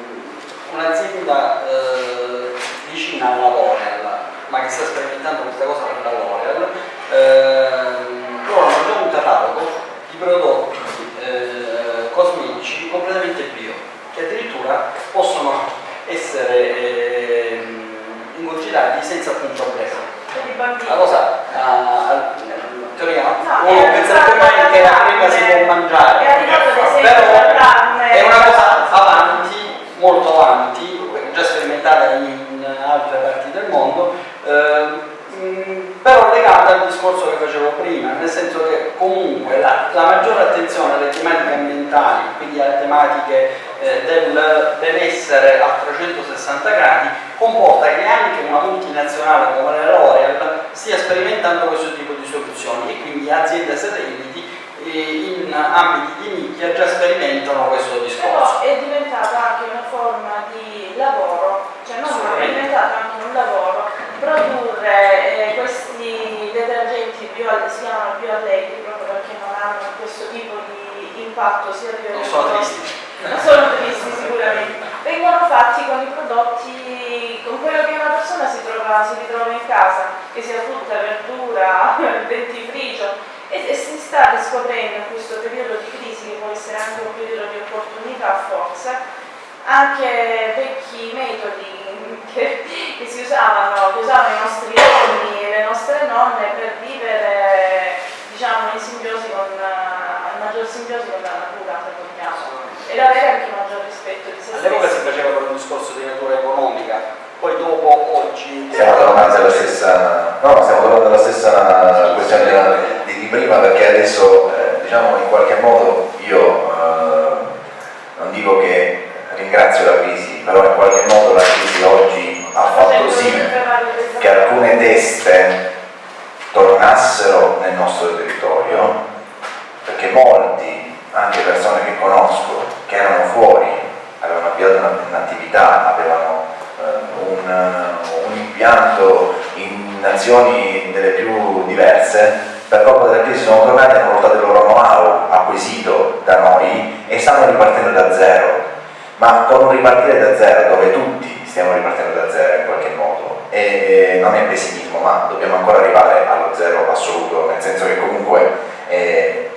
un'azienda eh, vicina alla L'Oreal, ma che sta sperimentando questa cosa per la L'Oreal, loro hanno già un catalogo di prodotti eh, cosmetici completamente bio, che addirittura possono essere ehm, ingurgitati senza alcun problema. La cosa, ah, in teoria, No, penserebbe arrivato mai che la prima si può mangiare, però è una cosa avanti, molto avanti, già sperimentata in altre parti del mondo, mh, però legata al discorso che facevo prima, nel senso che comunque la, la maggiore attenzione alle tematiche ambientali, quindi alle tematiche eh, del benessere a 360 gradi, comporta che anche una multinazionale come la L'Oreal stia sperimentando questo tipo di soluzioni e quindi aziende satelliti eh, in ambiti di nicchia già sperimentano questo discorso. Però è diventato anche una forma di lavoro, cioè non è diventato anche un lavoro produrre eh, questi detergenti bio, si chiamano bioallegri proprio perché non hanno questo tipo di impatto sia Non sono tristi. non sono tristi sicuramente, vengono fatti con i prodotti, con quello che una persona si, trova, si ritrova in casa, che sia frutta, verdura, dentifricio, e, e si sta riscoprendo in questo periodo di crisi, che può essere anche un periodo di opportunità forse, anche vecchi metodi che, che si usavano, che usavano i nostri nonni e le nostre nonne per vivere diciamo in simbiosi con, in maggior simbiosi con la natura, se vogliamo ed avere anche maggior rispetto di se All'epoca si stessi. faceva per un discorso di natura economica, poi dopo oggi... Stiamo tornando alla stessa, no, stiamo tornando alla stessa questione della- di, di prima perché adesso eh, diciamo in qualche modo io eh, non dico che ringrazio la crisi, teste tornassero nel nostro territorio, perché molti, anche persone che conosco, che erano fuori, avevano avviato una- un'attività, avevano eh, un, un impianto in nazioni delle più diverse, per colpa della crisi sono tornati, hanno portato il loro know-how acquisito da noi e stanno ripartendo da zero. Ma con un ripartire da zero dove tutti stiamo ripartendo da zero in qualche modo e non è pessimismo ma dobbiamo ancora arrivare allo zero assoluto nel senso che comunque eh,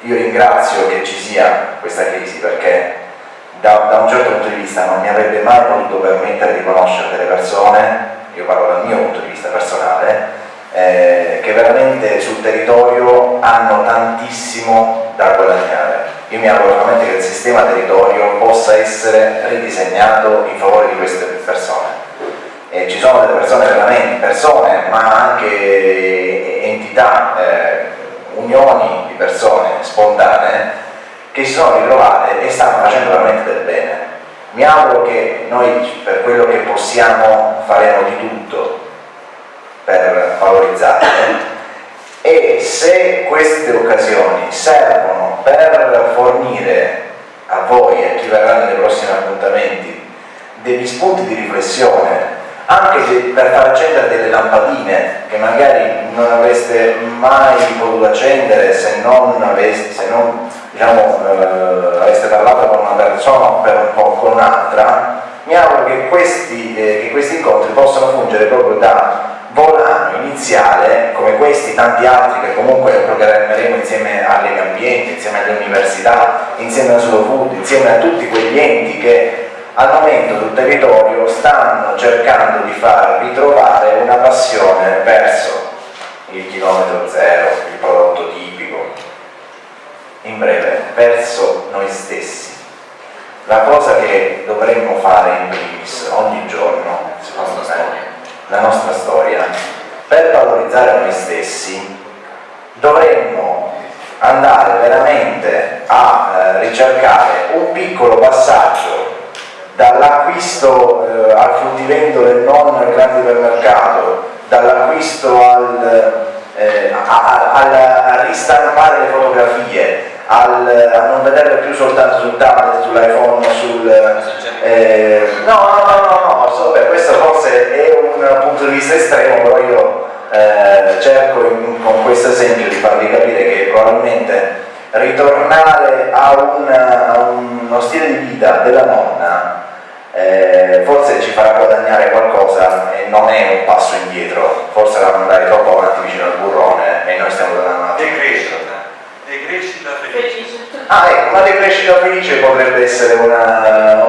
io ringrazio che ci sia questa crisi perché da, da un certo punto di vista non mi avrebbe mai potuto permettere di conoscere delle persone io parlo dal mio punto di vista personale eh, che veramente sul territorio hanno tantissimo da guadagnare. Io mi auguro veramente che il sistema territorio possa essere ridisegnato in favore di queste persone. E ci sono delle persone veramente, persone, ma anche entità, eh, unioni di persone spontanee che si sono ritrovate e stanno facendo veramente del bene. Mi auguro che noi per quello che possiamo faremo di tutto per valorizzarle e se queste occasioni servono per fornire a voi e a chi verrà nei prossimi appuntamenti degli spunti di riflessione anche de- per far accendere delle lampadine che magari non avreste mai potuto accendere se non aveste, se non, diciamo, eh, aveste parlato con una persona o per un po' con un'altra, mi auguro che questi, eh, che questi incontri possano fungere proprio da volano iniziale, come questi, tanti altri che comunque programmeremo insieme alle ambiente, insieme alle università, insieme a Slow Food, insieme a tutti quegli enti che al momento sul territorio stanno cercando di far ritrovare una passione verso il chilometro zero, il prodotto tipico, in breve, verso noi stessi. La cosa che dovremmo fare in primis ogni giorno, secondo me, la nostra storia, per valorizzare noi stessi, dovremmo andare veramente a eh, ricercare un piccolo passaggio dall'acquisto eh, al fruttivendolo e non al grande ipermercato, dall'acquisto al, eh, al- ristampare le fotografie, al, a non vederle più soltanto sul tablet, sull'iPhone, sul... eh, no, no, no, no, no, so, beh, questo forse è un punto di vista estremo, però io eh, cerco in- con questo esempio di farvi capire che probabilmente ritornare a, un- a uno stile di vita della nonna eh, forse ci farà guadagnare qualcosa e non è un passo indietro, forse la andare troppo avanti vicino al burrone e noi stiamo dando un attimo indietro. Decrescita felice. Ah, ecco, una decrescita felice potrebbe essere una,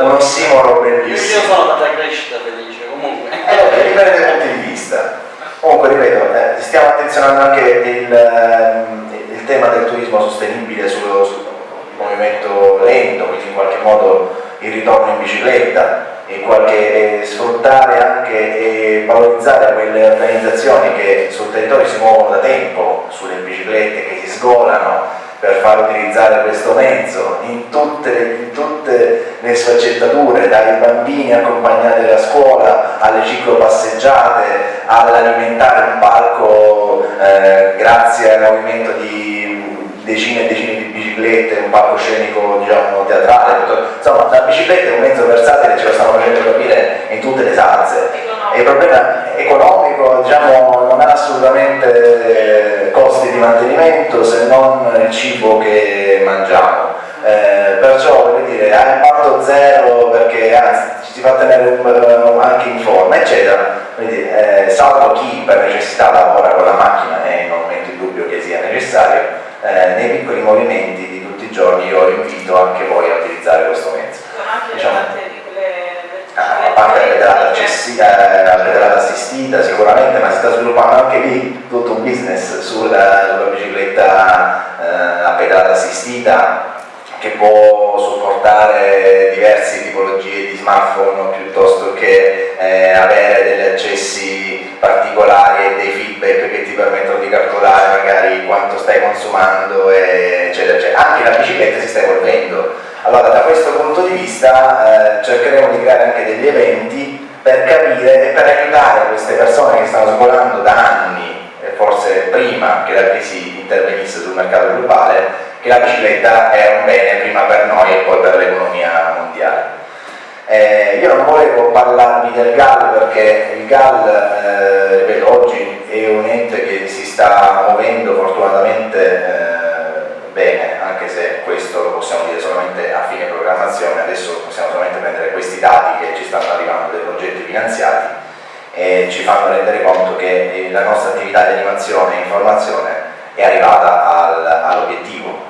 un ossimoro Io, io bellissimo. sono data crescita felice, comunque. Eh, dipende dai punti di vista. Comunque, ripeto, eh, stiamo attenzionando anche il, il tema del turismo sostenibile sullo, sul movimento lento, quindi in qualche modo il ritorno in bicicletta, e qualche, sfruttare anche e valorizzare quelle organizzazioni che sul territorio si muovono da tempo sulle biciclette, che si sgolano per far utilizzare questo mezzo in tutte le, in tutte le sfaccettature, dai bambini accompagnati alla scuola alle ciclopasseggiate, all'alimentare un parco eh, grazie al movimento di decine e decine di biciclette, un palcoscenico diciamo teatrale, insomma la bicicletta è un mezzo versatile, ce lo stanno facendo capire in tutte le salse. Il problema economico, diciamo, non ha assolutamente costi di mantenimento se non il cibo che mangiamo. Eh, perciò voglio dire ha impatto zero perché anzi ci si fa tenere anche in forma eccetera quindi eh, salvo chi per necessità lavora con la macchina e non metto in dubbio che sia necessario eh, nei piccoli movimenti di tutti i giorni io invito anche voi a utilizzare questo mezzo diciamo, a parte la pedalata, eh, la assistita sicuramente ma si sta sviluppando anche lì tutto un business sulla, sulla bicicletta eh, a pedalata assistita che può supportare diverse tipologie di smartphone piuttosto che eh, avere degli accessi particolari e dei feedback che ti permettono di calcolare magari quanto stai consumando eccetera, eccetera. Anche la bicicletta si sta evolvendo. Allora da questo punto di vista eh, cercheremo di creare anche degli eventi per capire e per aiutare queste persone che stanno svolando da anni, e forse prima che la crisi intervenisse sul mercato globale, che la bicicletta è un bene prima per noi e poi per l'economia mondiale. Eh, io non volevo parlarvi del GAL perché il GAL eh, oggi è un ente che si sta muovendo fortunatamente eh, bene, anche se questo lo possiamo dire solamente a fine programmazione, adesso possiamo solamente prendere questi dati che ci stanno arrivando dai progetti finanziati e ci fanno rendere conto che la nostra attività di animazione e informazione è arrivata all'obiettivo,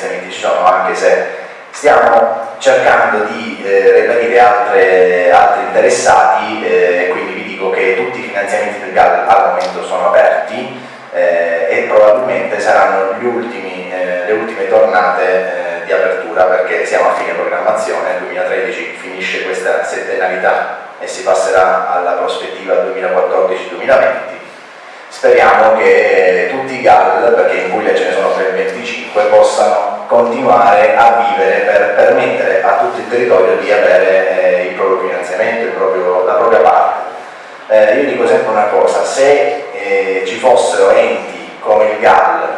finanziamenti ci sono anche se stiamo cercando di eh, reperire altre, altri interessati eh, quindi vi dico che tutti i finanziamenti del GAL al momento sono aperti eh, e probabilmente saranno ultimi, eh, le ultime tornate eh, di apertura perché siamo a fine programmazione, nel 2013 finisce questa settennalità e si passerà alla prospettiva 2014-2020 speriamo che tutti i GAL, perché in Puglia ce ne sono ben 25, possano continuare a vivere per permettere a tutto il territorio di avere eh, il proprio finanziamento, il proprio, la propria parte. Eh, io dico sempre una cosa, se eh, ci fossero enti come il GAL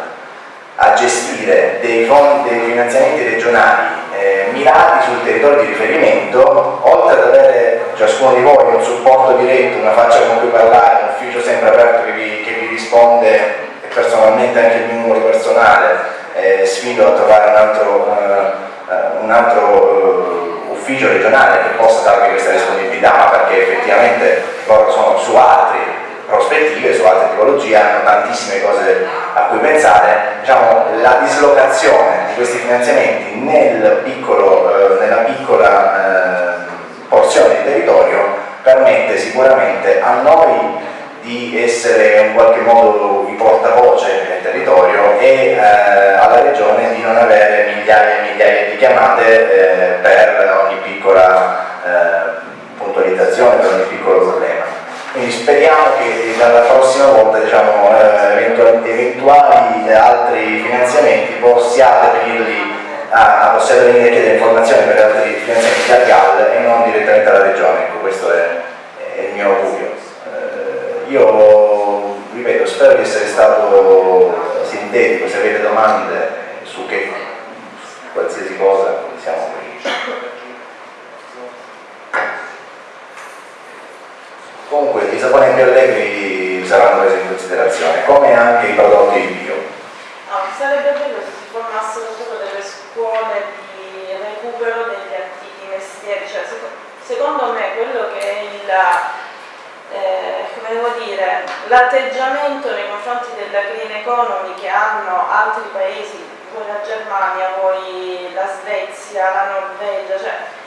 a gestire dei, fondi, dei finanziamenti regionali eh, mirati sul territorio di riferimento, oltre ad avere ciascuno di voi un supporto diretto, una faccia con cui parlare, un ufficio sempre aperto che vi, che vi risponde personalmente anche il mio numero personale, eh, sfido a trovare un altro, uh, un altro uh, ufficio regionale che possa darvi questa disponibilità, perché effettivamente loro sono su altre prospettive, su altre tipologie, hanno tantissime cose a cui pensare, diciamo, la dislocazione di questi finanziamenti nel piccolo, eh, nella piccola eh, porzione di territorio permette sicuramente a noi di essere in qualche modo i portavoce nel territorio e eh, alla regione di non avere migliaia e migliaia di chiamate eh, per ogni piccola eh, puntualizzazione, per ogni piccolo problema. Quindi speriamo che dalla prossima volta diciamo, eh, eventuali altri finanziamenti possiate venirli a, possiate venire a chiedere informazioni per altri finanziamenti al GAL e non direttamente alla regione, ecco questo è, è il mio augurio. Eh, io ripeto, spero di essere stato sintetico, se avete domande su che qualsiasi cosa siamo qui. Comunque i saponi più allegri saranno presi in considerazione, come anche i prodotti bio. No, sarebbe bello se si formassero proprio delle scuole di recupero degli antichi mestieri, cioè, secondo me quello che è il eh, come devo dire, l'atteggiamento nei confronti della green economy che hanno altri paesi, voi la Germania, voi la Svezia, la Norvegia, cioè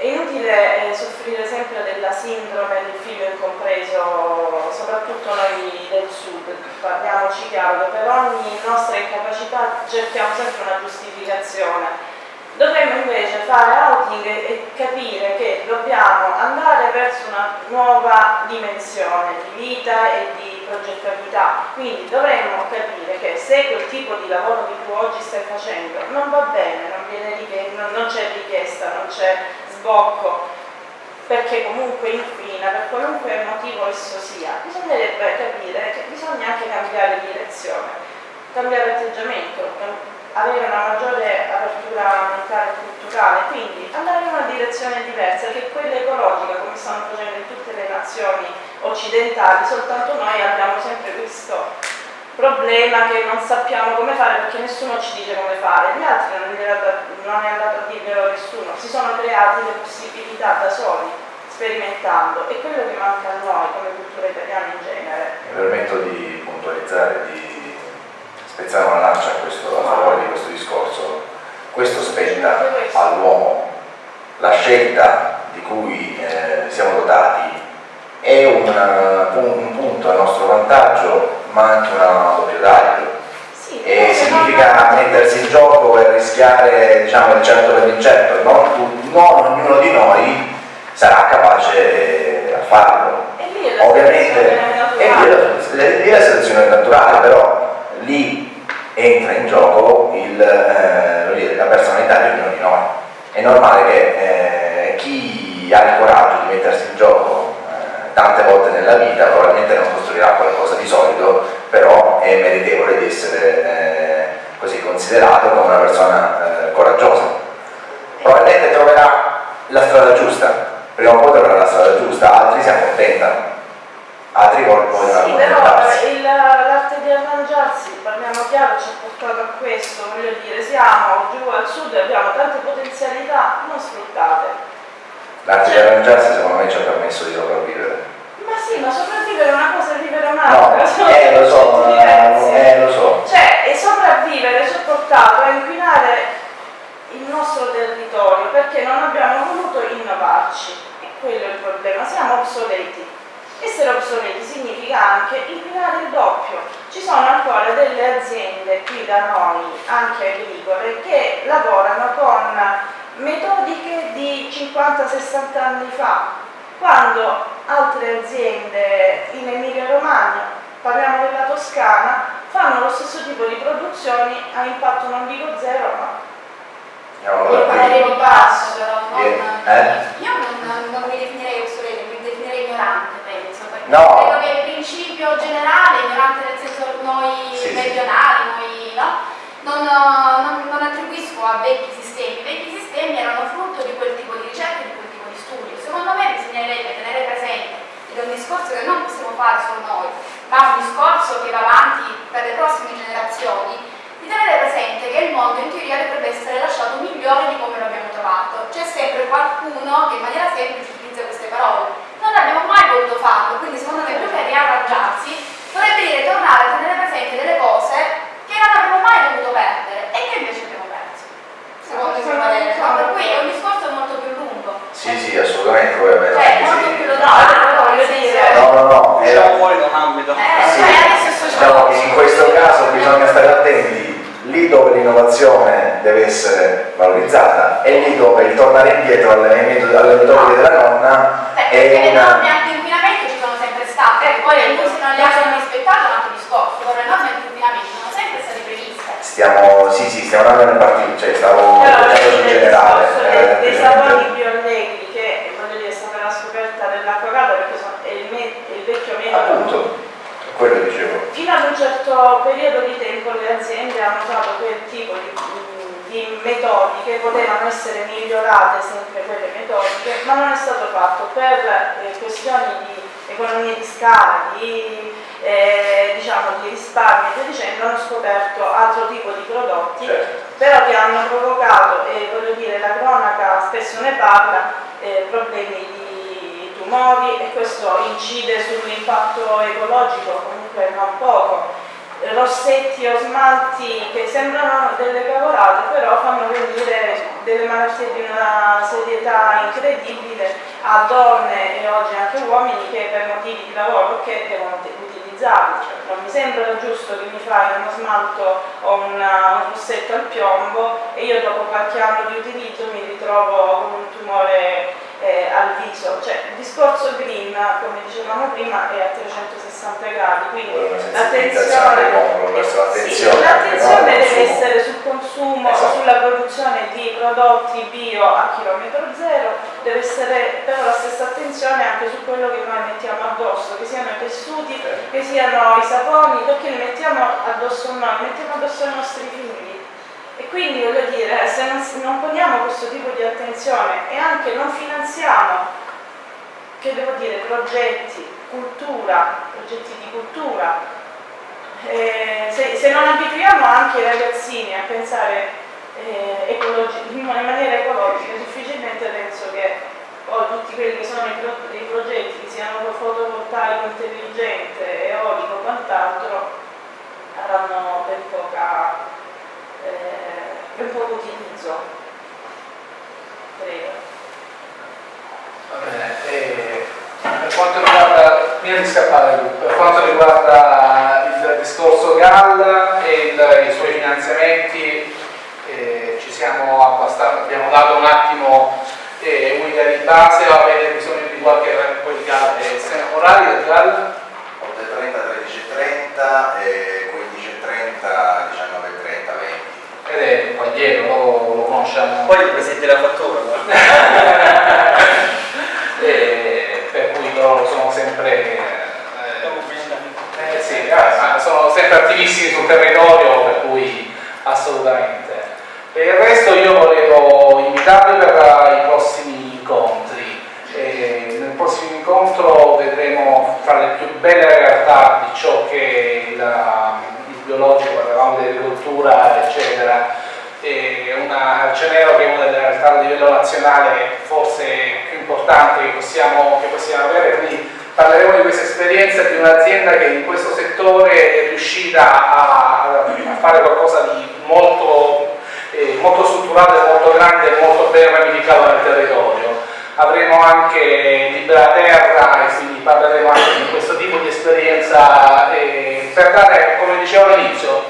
è inutile eh, soffrire sempre della sindrome del figlio incompreso, soprattutto noi del sud, parliamoci chiaro, per ogni nostra incapacità cerchiamo sempre una giustificazione. Dovremmo invece fare outing e capire che dobbiamo andare verso una nuova dimensione di vita e di progettabilità. Quindi dovremmo capire che se quel tipo di lavoro che tu oggi stai facendo non va bene, non, non c'è richiesta, non c'è sbocco, perché comunque inquina, per qualunque motivo esso sia, bisognerebbe capire che bisogna anche cambiare direzione, cambiare atteggiamento, avere una maggiore apertura mentale e culturale, quindi andare in una direzione diversa che quella ecologica, come stanno facendo in tutte le nazioni occidentali, soltanto noi abbiamo sempre questo problema che non sappiamo come fare perché nessuno ci dice come fare, gli altri non, è andato, non è andato a dirvelo nessuno, si sono creati le possibilità da soli, sperimentando, e quello che manca a noi come cultura italiana in genere. Mi permetto di puntualizzare, di spezzare una lancia a, questo, a favore di questo discorso. Questo spetta all'uomo. La scelta di cui eh, siamo dotati è un, un punto a nostro vantaggio ma anche una taglio Sì, e significa mettersi in gioco e rischiare diciamo il certo per l'incerto non, tu- non ognuno di noi sarà capace a farlo. E lì è ovviamente e lì è la- selezione naturale però lì entra in gioco il, eh, la personalità di ognuno di noi. È normale che eh, chi ha il coraggio di mettersi in gioco tante volte nella vita probabilmente non costruirà qualcosa di solido però è meritevole di essere eh, così considerato come una persona eh, coraggiosa. Probabilmente troverà la strada giusta. Prima o poi troverà la strada giusta. Altri si accontentano. Altri vogliono Sì, però accontentarsi. il- l'arte di arrangiarsi, parliamo chiaro, ci ha portato a questo, voglio dire, siamo giù al sud e abbiamo tante potenzialità non sfruttate. l'arte di arrangiarsi secondo me ci ha permesso di sopravvivere sì, ma sopravvivere è una cosa e vivere è un'altra. No, eh lo so, diversi. eh, lo so. Cioè, e sopravvivere ci ha portato a inquinare il nostro territorio perché non abbiamo voluto innovarci. E quello è il problema, siamo obsoleti. Essere obsoleti significa anche inquinare il doppio. Ci sono ancora delle aziende qui da noi, anche agricole, che lavorano con metodiche di 50-60 anni fa, quando altre aziende in Emilia Romagna, parliamo della Toscana, fanno lo stesso tipo di produzioni a impatto non dico zero, ma Andiamo Io da parlerei qui. di basso, però non... Eh? Io non, non, mi definirei obsoleto, mi definirei ignorante, penso, perché No. credo che il principio generale, ignorante nel senso noi Sì, sì. meridionali, noi no, non, non- non attribuisco a vecchi sistemi. I vecchi sistemi erano frutto di quel tipo di ricerca di quel. Secondo me bisognerebbe tenere presente, ed è un discorso che non possiamo fare solo noi, ma un discorso che va avanti per le prossime generazioni, di tenere presente che il mondo in teoria dovrebbe essere lasciato migliore di come lo abbiamo trovato. C'è sempre qualcuno che in maniera semplice utilizza queste parole. Non abbiamo mai voluto farlo, quindi secondo me più che riarrangiarsi dovrebbe dire tornare a tenere presente delle cose che non avremmo mai dovuto perdere e che invece abbiamo perso. Secondo il mio parere. No, per cui è un discorso molto più lungo. Sì, sì, assolutamente, voi avete Cioè, anche molto sì. No, lontano, però voglio dire- No, no, no, Diciamo era- fuori da un ambito. Eh, sì, cioè, diciamo che in questo caso bisogna stare attenti lì dove l'innovazione deve essere valorizzata e lì dove il tornare indietro alle, alle metodiche della nonna Eh, è perché le norme una... anti-inquinamento ci sono sempre state, Eh, poi le quello. industrie non le hanno rispettate, è un altro discorso, però le norme anti-inquinamento sono sempre state previste. Stiamo, sì, sì, stiamo andando nel partito, cioè stavo sul il generale. dei, dei semplicemente- saponi bioallegri che voglio dire è stata la scoperta dell'acquacato perché sono, è, il me- è il vecchio metodo Appunto, quello dicevo. Fino ad un certo periodo di tempo le aziende hanno usato quel tipo di, di metodiche, potevano essere migliorate sempre quelle metodiche, ma non è stato fatto per eh, questioni di economia di scala, di, eh, diciamo, di risparmio e via dicendo, hanno scoperto altro tipo di prodotti Certo. però che hanno provocato, e voglio dire, la cronaca spesso ne parla, eh, problemi di tumori e questo incide sull'impatto ecologico comunque non poco. Rossetti o smalti che sembrano delle cavolate però fanno venire delle malattie di una serietà incredibile a donne e oggi anche uomini che per motivi di lavoro che devono te- utilizzarli. Cioè, non mi sembra giusto che mi fai uno smalto o una- un rossetto al piombo e io dopo qualche anno di utilizzo mi ritrovo con un tumore eh, al viso. Cioè, il discorso green, come dicevamo prima, è a 360 gradi, quindi l'attenzione sì, deve essere sul consumo, Esatto. sulla produzione di prodotti bio a chilometro zero, deve essere però la stessa attenzione anche su quello che noi mettiamo addosso, che siano i tessuti, che siano i saponi, perché li mettiamo addosso noi, mettiamo addosso ai nostri figli. E quindi voglio dire, se non, non poniamo questo tipo di attenzione e anche non finanziamo, che devo dire, progetti cultura, progetti di cultura. Eh, se, se, non abituiamo anche i ragazzini a pensare eh, in maniera ecologica, difficilmente penso che poi tutti quelli che sono i, pro, i progetti, siano fotovoltaico intelligente, eolico o quant'altro, avranno ben, poca, eh, ben poco utilizzo. Prego. Va bene, e per quanto riguarda, prima di scappare per quanto riguarda il discorso GAL e il, i suoi finanziamenti, eh, ci siamo abbastanza, abbiamo dato un attimo eh, un'idea di base avete bisogno di qualche quel GAL? Eh, orari del GAL? 8.30, 13.30 e 15.30, 19.30, 20. Ed è qua dietro, lo, lo conosciamo. Poi ti presenti la fattura, e, per cui loro sono sempre eh, eh, sì, eh, sono sempre attivissimi sul territorio per cui assolutamente per il resto io volevo invitarvi per i prossimi incontri e nel prossimo incontro vedremo fra le più belle realtà di ciò che il, il biologico, parlavamo di agricoltura eccetera una, Cenero che è una delle realtà a livello nazionale forse più importanti che possiamo, che possiamo avere, quindi parleremo di questa esperienza di un'azienda che in questo settore è riuscita a, a fare qualcosa di molto, eh, molto strutturato, molto grande e molto ben ramificato nel territorio. Avremo anche Libera Terra e quindi parleremo anche di questo tipo di esperienza eh, per dare, come dicevo all'inizio,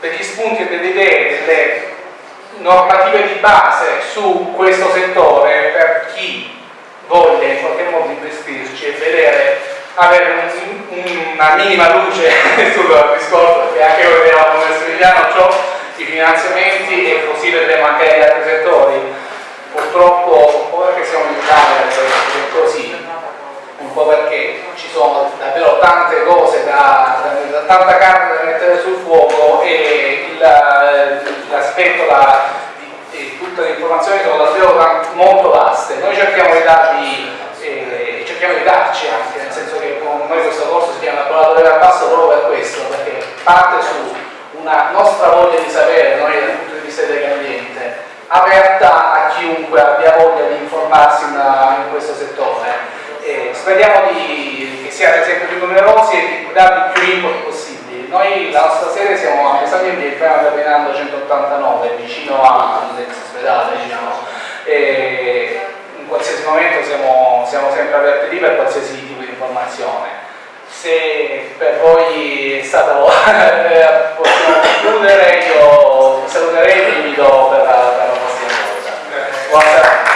degli spunti e delle idee, delle normative di base su questo settore per chi voglia in qualche modo investirci e vedere avere un, una minima luce sul discorso perché anche noi vediamo come Svigliano ciò i finanziamenti e così vedremo anche negli altri settori purtroppo un po' perché siamo in Italia è così. Un po' perché ci sono davvero tante cose da, da, tanta carne da mettere sul fuoco e l'aspetto di, tutte le informazioni sono davvero molto vaste. Noi cerchiamo di darvi eh, cerchiamo di darci anche nel senso che con noi questo corso si chiama laboratorio al basso proprio per questo perché parte su una nostra voglia di sapere noi dal punto di vista dell'ambiente aperta a chiunque abbia voglia di informarsi in, in questo settore e speriamo di, che siate sempre più numerosi e di darvi più input possibili. Noi la nostra sede siamo a Mesaglio di Piano Ferdinando 189, vicino all'ex ospedale, diciamo. In qualsiasi momento siamo, siamo sempre aperti lì per qualsiasi tipo di informazione. Se per voi è stato possiamo concludere, io saluterei e vi invito per, per la prossima volta. Buona serata.